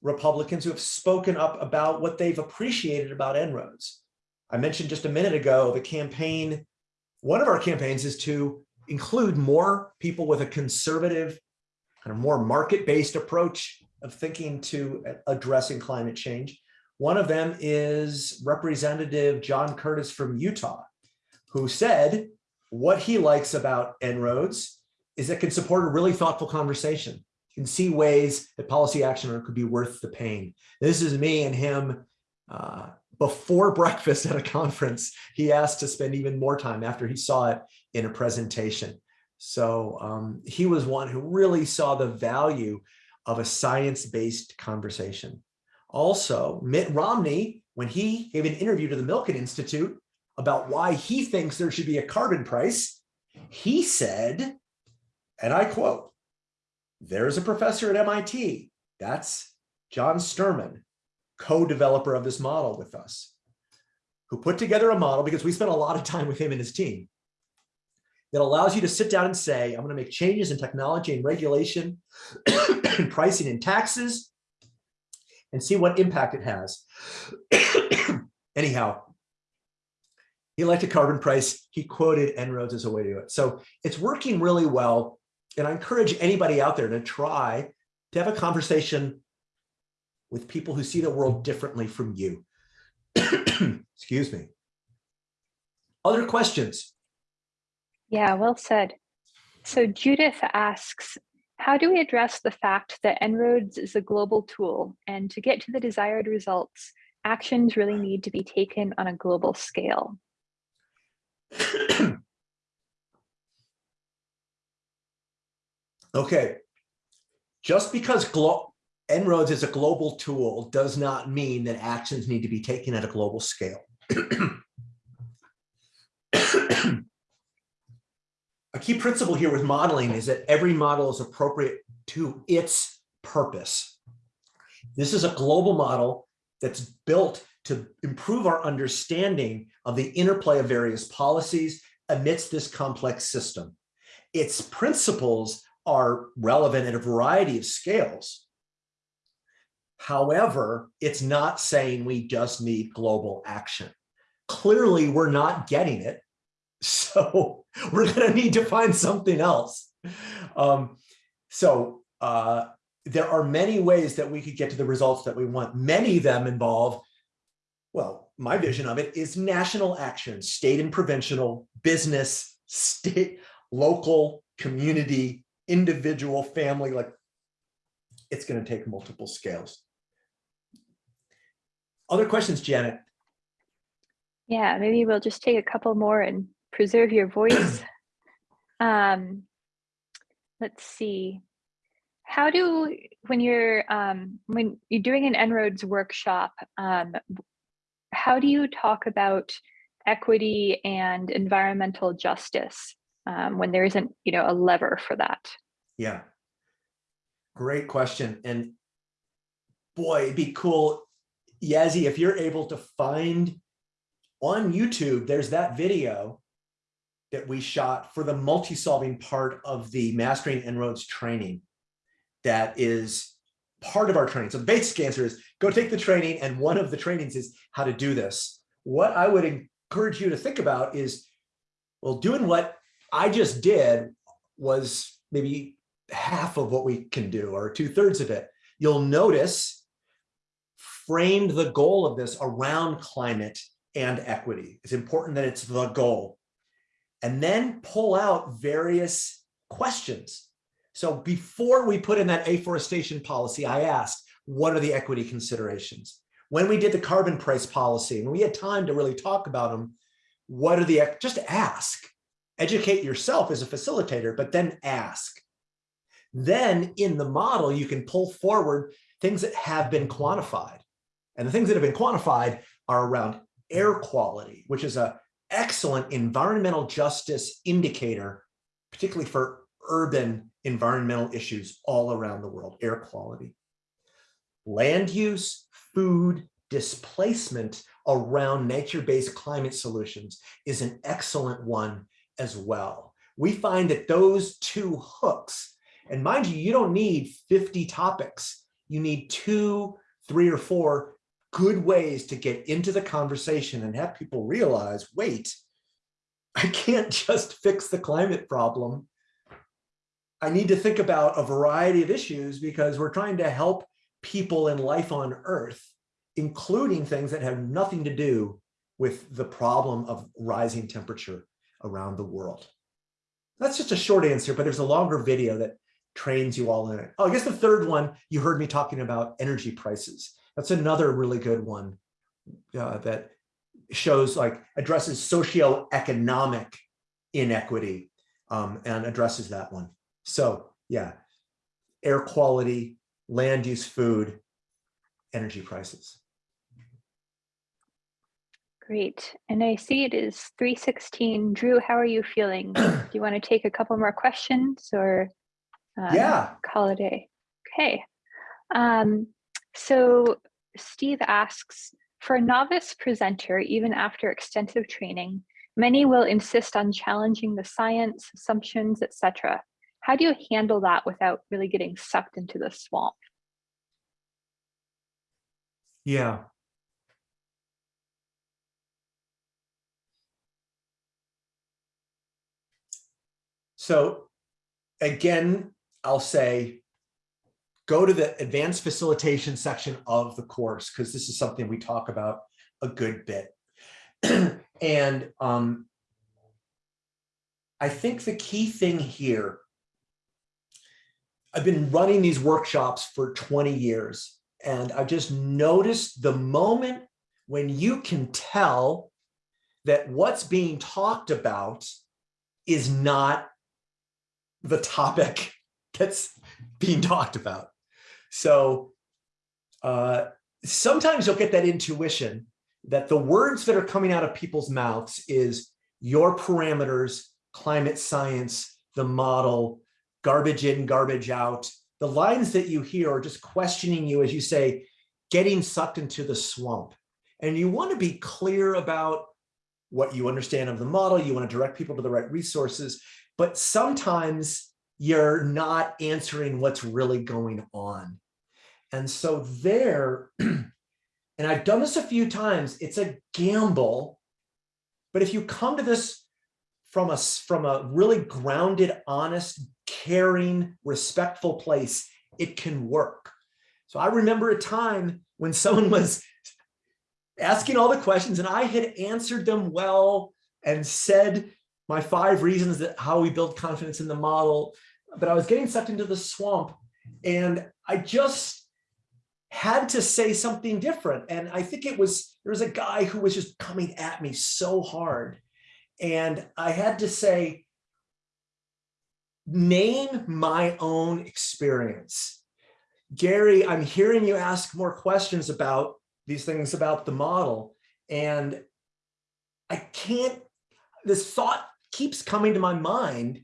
S1: Republicans who have spoken up about what they've appreciated about En-ROADS. I mentioned just a minute ago, the campaign, one of our campaigns is to include more people with a conservative, kind of more market-based approach of thinking to addressing climate change. One of them is Representative John Curtis from Utah, who said what he likes about En-ROADS is it can support a really thoughtful conversation. Can see ways that policy action could be worth the pain. This is me and him uh, before breakfast at a conference. He asked to spend even more time after he saw it in a presentation. So um, he was one who really saw the value of a science-based conversation. Also, Mitt Romney, when he gave an interview to the Milken Institute about why he thinks there should be a carbon price, he said, and I quote, there's a professor at MIT, that's John Sterman, co-developer of this model with us, who put together a model because we spent a lot of time with him and his team that allows you to sit down and say, I'm going to make changes in technology and regulation, and pricing and taxes, and see what impact it has. Anyhow, he liked a carbon price. He quoted En-ROADS as a way to do it. So it's working really well. And I encourage anybody out there to try to have a conversation with people who see the world differently from you. Excuse me. Other questions?
S2: Yeah, well said. So Judith asks, how do we address the fact that En-ROADS is a global tool and to get to the desired results, actions really need to be taken on a global scale?
S1: Okay, just because En-ROADS is a global tool does not mean that actions need to be taken at a global scale. key principle here with modeling is that every model is appropriate to its purpose. This is a global model that's built to improve our understanding of the interplay of various policies amidst this complex system. Its principles are relevant at a variety of scales. However, it's not saying we just need global action. Clearly, we're not getting it. So we're going to need to find something else. Um, so uh, there are many ways that we could get to the results that we want. Many of them involve, well, my vision of it is national action, state and provincial, business, state, local, community, individual, family, like it's going to take multiple scales. Other questions, Janet?
S2: Yeah, maybe we'll just take a couple more and preserve your voice. um, let's see. How do, when you're, um, when you're doing an En-ROADS workshop, um, how do you talk about equity and environmental justice um, when there isn't, you know, a lever for that?
S1: Yeah, great question. And boy, it'd be cool, Yazzie, if you're able to find on YouTube, there's that video that we shot for the multi-solving part of the Mastering En-ROADS training that is part of our training. So the basic answer is go take the training and one of the trainings is how to do this. What I would encourage you to think about is, well, doing what I just did was maybe half of what we can do or two thirds of it. You'll notice framed the goal of this around climate and equity. It's important that it's the goal. And then pull out various questions. So before we put in that afforestation policy, I asked, what are the equity considerations? When we did the carbon price policy, and we had time to really talk about them, what are the, just ask. Educate yourself as a facilitator, but then ask. Then in the model, you can pull forward things that have been quantified. And the things that have been quantified are around air quality, which is a excellent environmental justice indicator, particularly for urban environmental issues all around the world, air quality. Land use, food, displacement around nature-based climate solutions is an excellent one as well. We find that those two hooks, and mind you, you don't need 50 topics. You need two, three or four good ways to get into the conversation and have people realize, wait, I can't just fix the climate problem. I need to think about a variety of issues because we're trying to help people in life on earth, including things that have nothing to do with the problem of rising temperature around the world. That's just a short answer, but there's a longer video that trains you all in it. Oh, I guess the third one, you heard me talking about energy prices. That's another really good one uh, that shows like addresses socioeconomic inequity um, and addresses that one. So yeah, air quality, land use, food, energy prices.
S2: Great. And I see it is 316. Drew, how are you feeling? Do you want to take a couple more questions or um,
S1: yeah.
S2: call it a day? Okay. Um, so Steve asks, for a novice presenter, even after extensive training, many will insist on challenging the science, assumptions, etc. How do you handle that without really getting sucked into the swamp?
S1: Yeah. So again, I'll say, go to the advanced facilitation section of the course, because this is something we talk about a good bit. And um, I think the key thing here, I've been running these workshops for 20 years, and I just noticed the moment when you can tell that what's being talked about is not the topic that's being talked about. So uh, sometimes you'll get that intuition that the words that are coming out of people's mouths is your parameters, climate science, the model, garbage in, garbage out. The lines that you hear are just questioning you as you say, getting sucked into the swamp. And you want to be clear about what you understand of the model. You want to direct people to the right resources, but sometimes you're not answering what's really going on. And so there, and I've done this a few times, it's a gamble. But if you come to this from a, from a really grounded, honest, caring, respectful place, it can work. So I remember a time when someone was asking all the questions and I had answered them well and said my five reasons that how we build confidence in the model, but I was getting sucked into the swamp and I just had to say something different. And I think it was, there was a guy who was just coming at me so hard. And I had to say, name my own experience. Gary, I'm hearing you ask more questions about these things about the model. And I can't, this thought keeps coming to my mind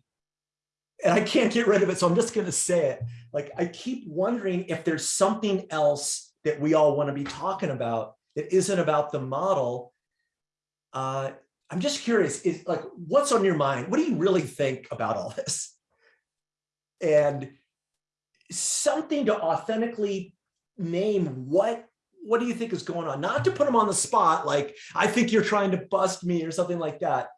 S1: and I can't get rid of it. So I'm just going to say it. Like, I keep wondering if there's something else that we all want to be talking about that isn't about the model. Uh, I'm just curious, is like, what's on your mind? What do you really think about all this? And something to authentically name what what do you think is going on? Not to put them on the spot, like, I think you're trying to bust me or something like that.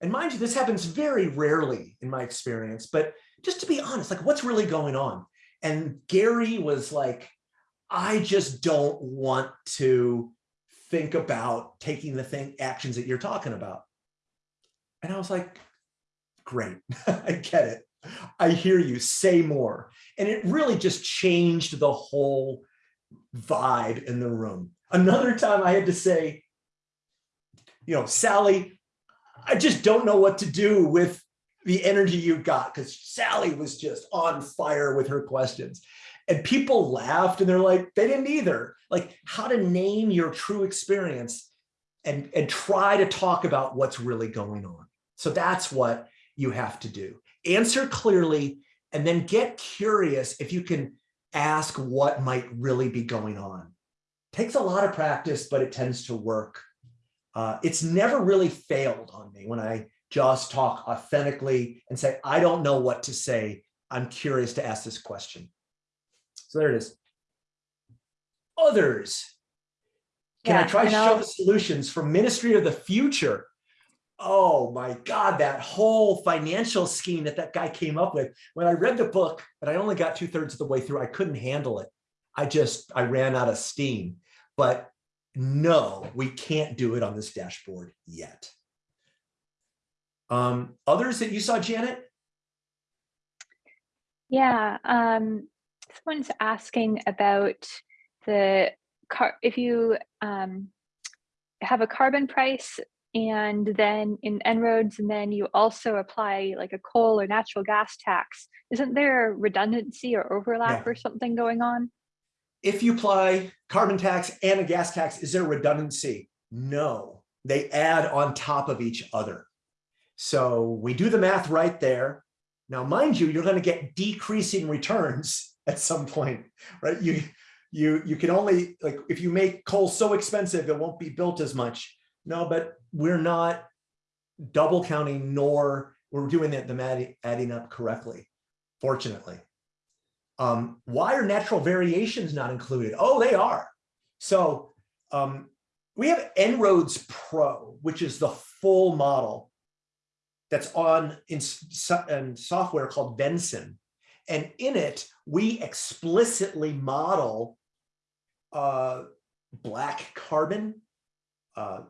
S1: And mind you, this happens very rarely in my experience, but just to be honest, like what's really going on? And Gary was like, I just don't want to think about taking the thing actions that you're talking about. And I was like, great, I get it. I hear you, say more. And it really just changed the whole vibe in the room. Another time I had to say, you know, Sally, I just don't know what to do with the energy you got because Sally was just on fire with her questions. And people laughed and they're like, they didn't either. Like how to name your true experience and, and try to talk about what's really going on. So that's what you have to do. Answer clearly and then get curious if you can ask what might really be going on. Takes a lot of practice, but it tends to work. Uh, it's never really failed on me when I just talk authentically and say, I don't know what to say. I'm curious to ask this question. So there it is. Others. Can I try to show the solutions from Ministry of the Future? Oh my God, that whole financial scheme that that guy came up with. When I read the book, but I only got two thirds of the way through, I couldn't handle it. I just, I ran out of steam. But no, we can't do it on this dashboard yet. Um, others that you saw, Janet?
S2: Yeah, um, someone's asking about the car, if you um, have a carbon price and then in En-ROADS and then you also apply like a coal or natural gas tax, isn't there redundancy or overlap
S1: Yeah.
S2: or something going on?
S1: If you apply carbon tax and a gas tax, is there redundancy? No, they add on top of each other. So we do the math right there. Now, mind you, you're going to get decreasing returns at some point, right? You, you, you can only like if you make coal so expensive, it won't be built as much. No, but we're not double counting, nor we're doing that the adding, adding up correctly, fortunately. Um, why are natural variations not included? Oh, they are. So um, we have En-ROADS Pro, which is the full model that's on in, in software called Vensim. And in it, we explicitly model uh, black carbon, uh,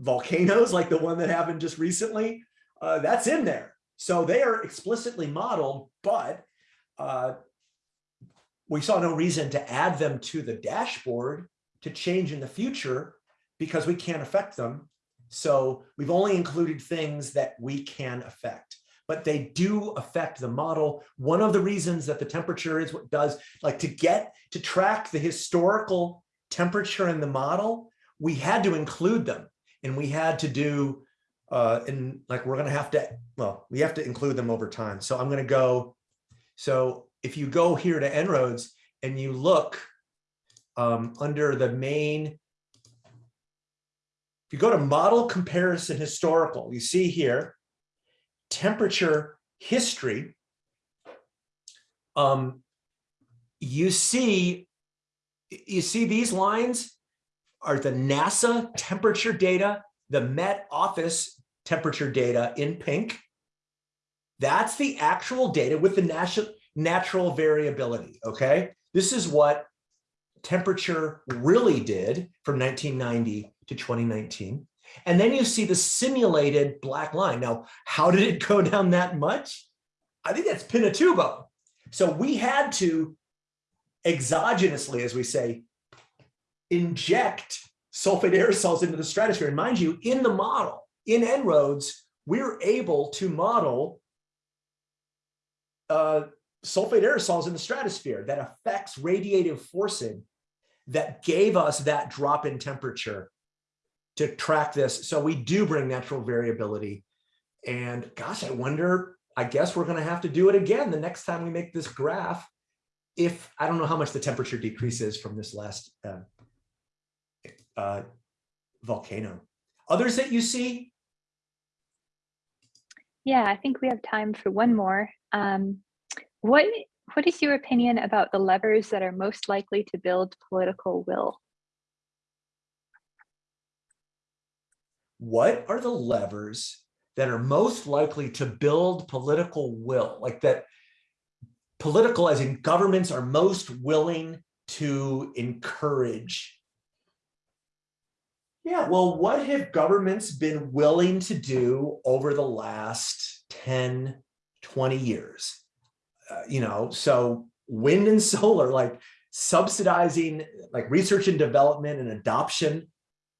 S1: volcanoes like the one that happened just recently, uh, that's in there. So they are explicitly modeled, but uh, we saw no reason to add them to the dashboard to change in the future because we can't affect them. So we've only included things that we can affect, but they do affect the model. One of the reasons that the temperature is what does, like to get to track the historical temperature in the model, we had to include them and we had to do, uh, and like, we're gonna have to, well, we have to include them over time. So I'm gonna go, so if you go here to En-ROADS and you look um, under the main, if you go to model comparison historical, you see here, temperature history. Um, you see, you see these lines are the NASA temperature data, the Met Office temperature data in pink. That's the actual data with the national natural variability, okay? This is what temperature really did from 1990 to 2019. And then you see the simulated black line. Now, how did it go down that much? I think that's Pinatubo. So we had to exogenously, as we say, inject sulfate aerosols into the stratosphere. And mind you, in the model, in En-ROADS, we're able to model uh, sulfate aerosols in the stratosphere that affects radiative forcing that gave us that drop in temperature to track this. So we do bring natural variability. And gosh, I wonder, I guess we're gonna have to do it again the next time we make this graph. If, I don't know how much the temperature decreases from this last uh, uh, volcano. Others that you see?
S2: Yeah, I think we have time for one more. Um, what what is your opinion about the levers that are most likely to build political will?
S1: what are the levers that are most likely to build political will like that political as in governments are most willing to encourage yeah well what have governments been willing to do over the last 10 20 years Uh, you know so wind and solar like subsidizing like research and development and adoption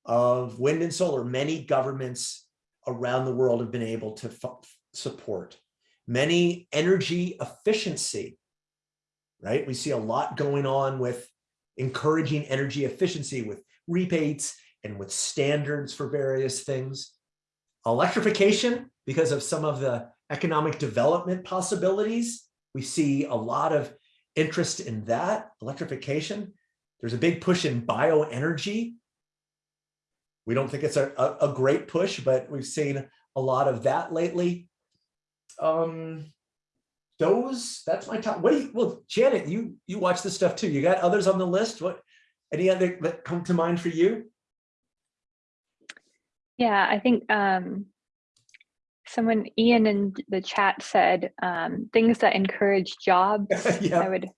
S1: of wind and solar, many governments around the world have been able to support. Many energy efficiency, right? We see a lot going on with encouraging energy efficiency with rebates and with standards for various things. Electrification, because of some of the economic development possibilities, we see a lot of interest in that, electrification. There's a big push in bioenergy, we don't think it's a, a, a great push, but we've seen a lot of that lately. Um, those, that's my top. What do you, well, Janet, you, you watch this stuff too. You got others on the list? What, any other that come to mind for you?
S2: Yeah, I think um, someone, Ian in the chat said um, things that encourage jobs. I would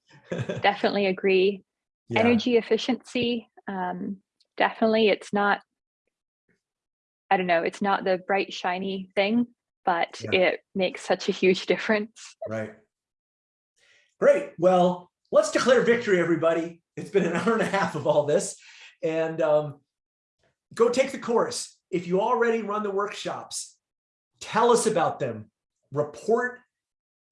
S2: definitely agree.
S1: Yeah.
S2: Energy efficiency, um, definitely. It's not, I don't know, it's not the bright, shiny thing, but
S1: Yeah.
S2: it makes such a huge difference.
S1: Right. Great. Well, let's declare victory, everybody. It's been an hour and a half of all this. And um, go take the course. If you already run the workshops, tell us about them. Report,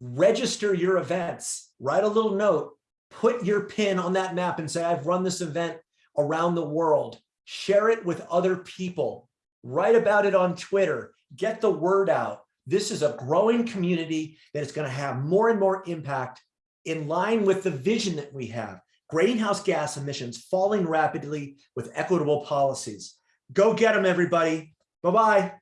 S1: register your events, write a little note, put your pin on that map and say, I've run this event around the world. Share it with other people. Write about it on Twitter. Get the word out. This is a growing community that is going to have more and more impact in line with the vision that we have. Greenhouse gas emissions falling rapidly with equitable policies. Go get them, everybody. Bye-bye.